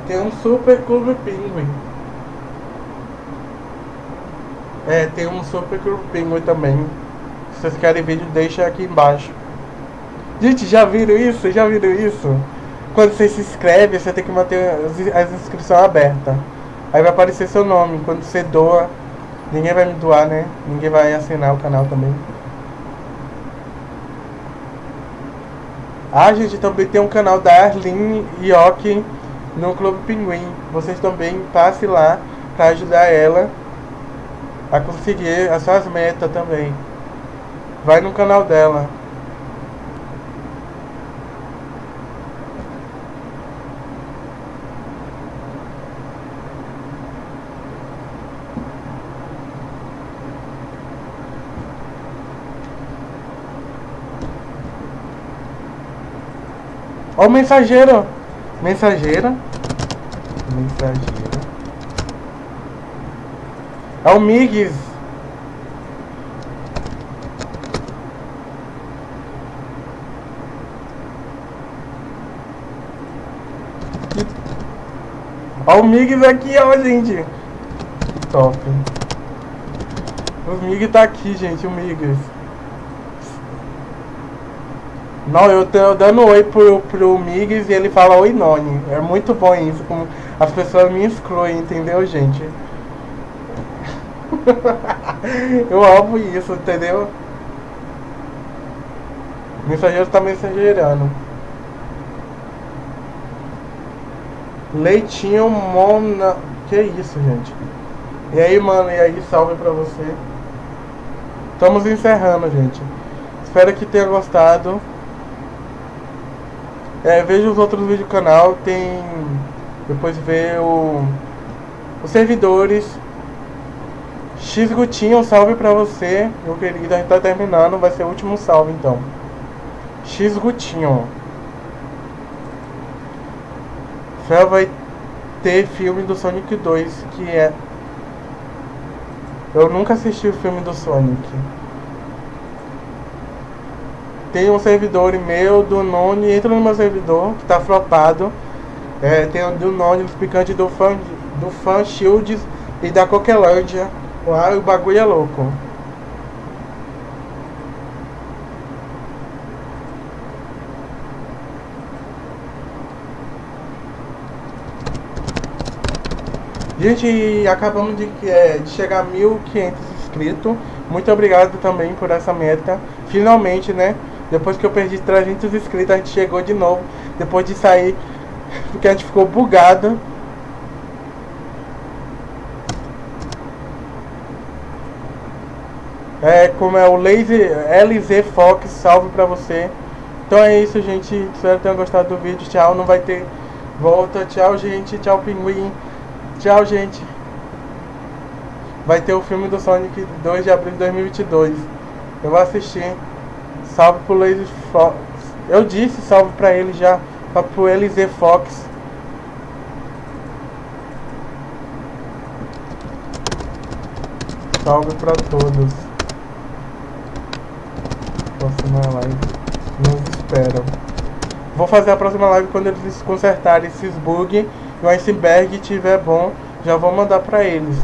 Tem um Super Clube Penguin. É, tem um Super Clube Penguin também. Se vocês querem vídeo, deixa aqui embaixo. Gente, já viram isso? Já viram isso? Quando você se inscreve, você tem que manter as inscrições abertas. Aí vai aparecer seu nome. Quando você doa, ninguém vai me doar, né? Ninguém vai assinar o canal também. Ah, gente, também tem um canal da Arlene Yoki no Clube Pinguim. Vocês também passem lá para ajudar ela a conseguir as suas metas também. Vai no canal dela. Ó o mensageiro. Mensageira. Mensageira. É o Migs. Ó o Migs aqui, ó, gente. Top. O Mig tá aqui, gente, o Migs. Não, eu tô dando oi pro, pro Migs e ele fala oi Noni. É muito bom isso. Como as pessoas me excluem, entendeu, gente? *laughs* eu amo isso, entendeu? O mensageiro tá mensageirando. Leitinho Mona. Que isso, gente? E aí, mano, e aí, salve pra você. Estamos encerrando, gente. Espero que tenha gostado. É, veja os outros vídeos do canal, tem. Depois ver o. Os servidores. X Gutinho, um salve pra você, meu querido. A gente tá terminando, vai ser o último salve então. X Gutinho. Fel vai ter filme do Sonic 2, que é. Eu nunca assisti o filme do Sonic. Tem um servidor meu do Noni, entra no meu servidor, que tá flopado. É, tem o do Noni, os picantes do Fan, do Fan Shields e da Coquelândia. Lá o bagulho é louco. Gente, acabamos de, é, de chegar a 1.500 inscritos. Muito obrigado também por essa meta. Finalmente, né? Depois que eu perdi 300 inscritos, a gente chegou de novo. Depois de sair, porque a gente ficou bugado. É, como é o Lazy LZ Fox, salve pra você. Então é isso, gente. Espero que tenham gostado do vídeo. Tchau, não vai ter volta. Tchau, gente. Tchau, pinguim. Tchau, gente. Vai ter o filme do Sonic 2 de abril de 2022. Eu vou assistir. Salve pro Lazy Fox. Eu disse salve pra ele já. Pro LZ Fox. Salve pra todos. Próxima live. Nos esperam. Vou fazer a próxima live quando eles consertarem esses bugs e o iceberg estiver bom. Já vou mandar pra eles.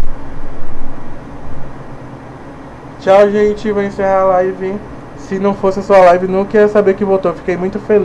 Tchau, gente. Vou encerrar a live. Se não fosse a sua live, não queria saber que voltou. Fiquei muito feliz.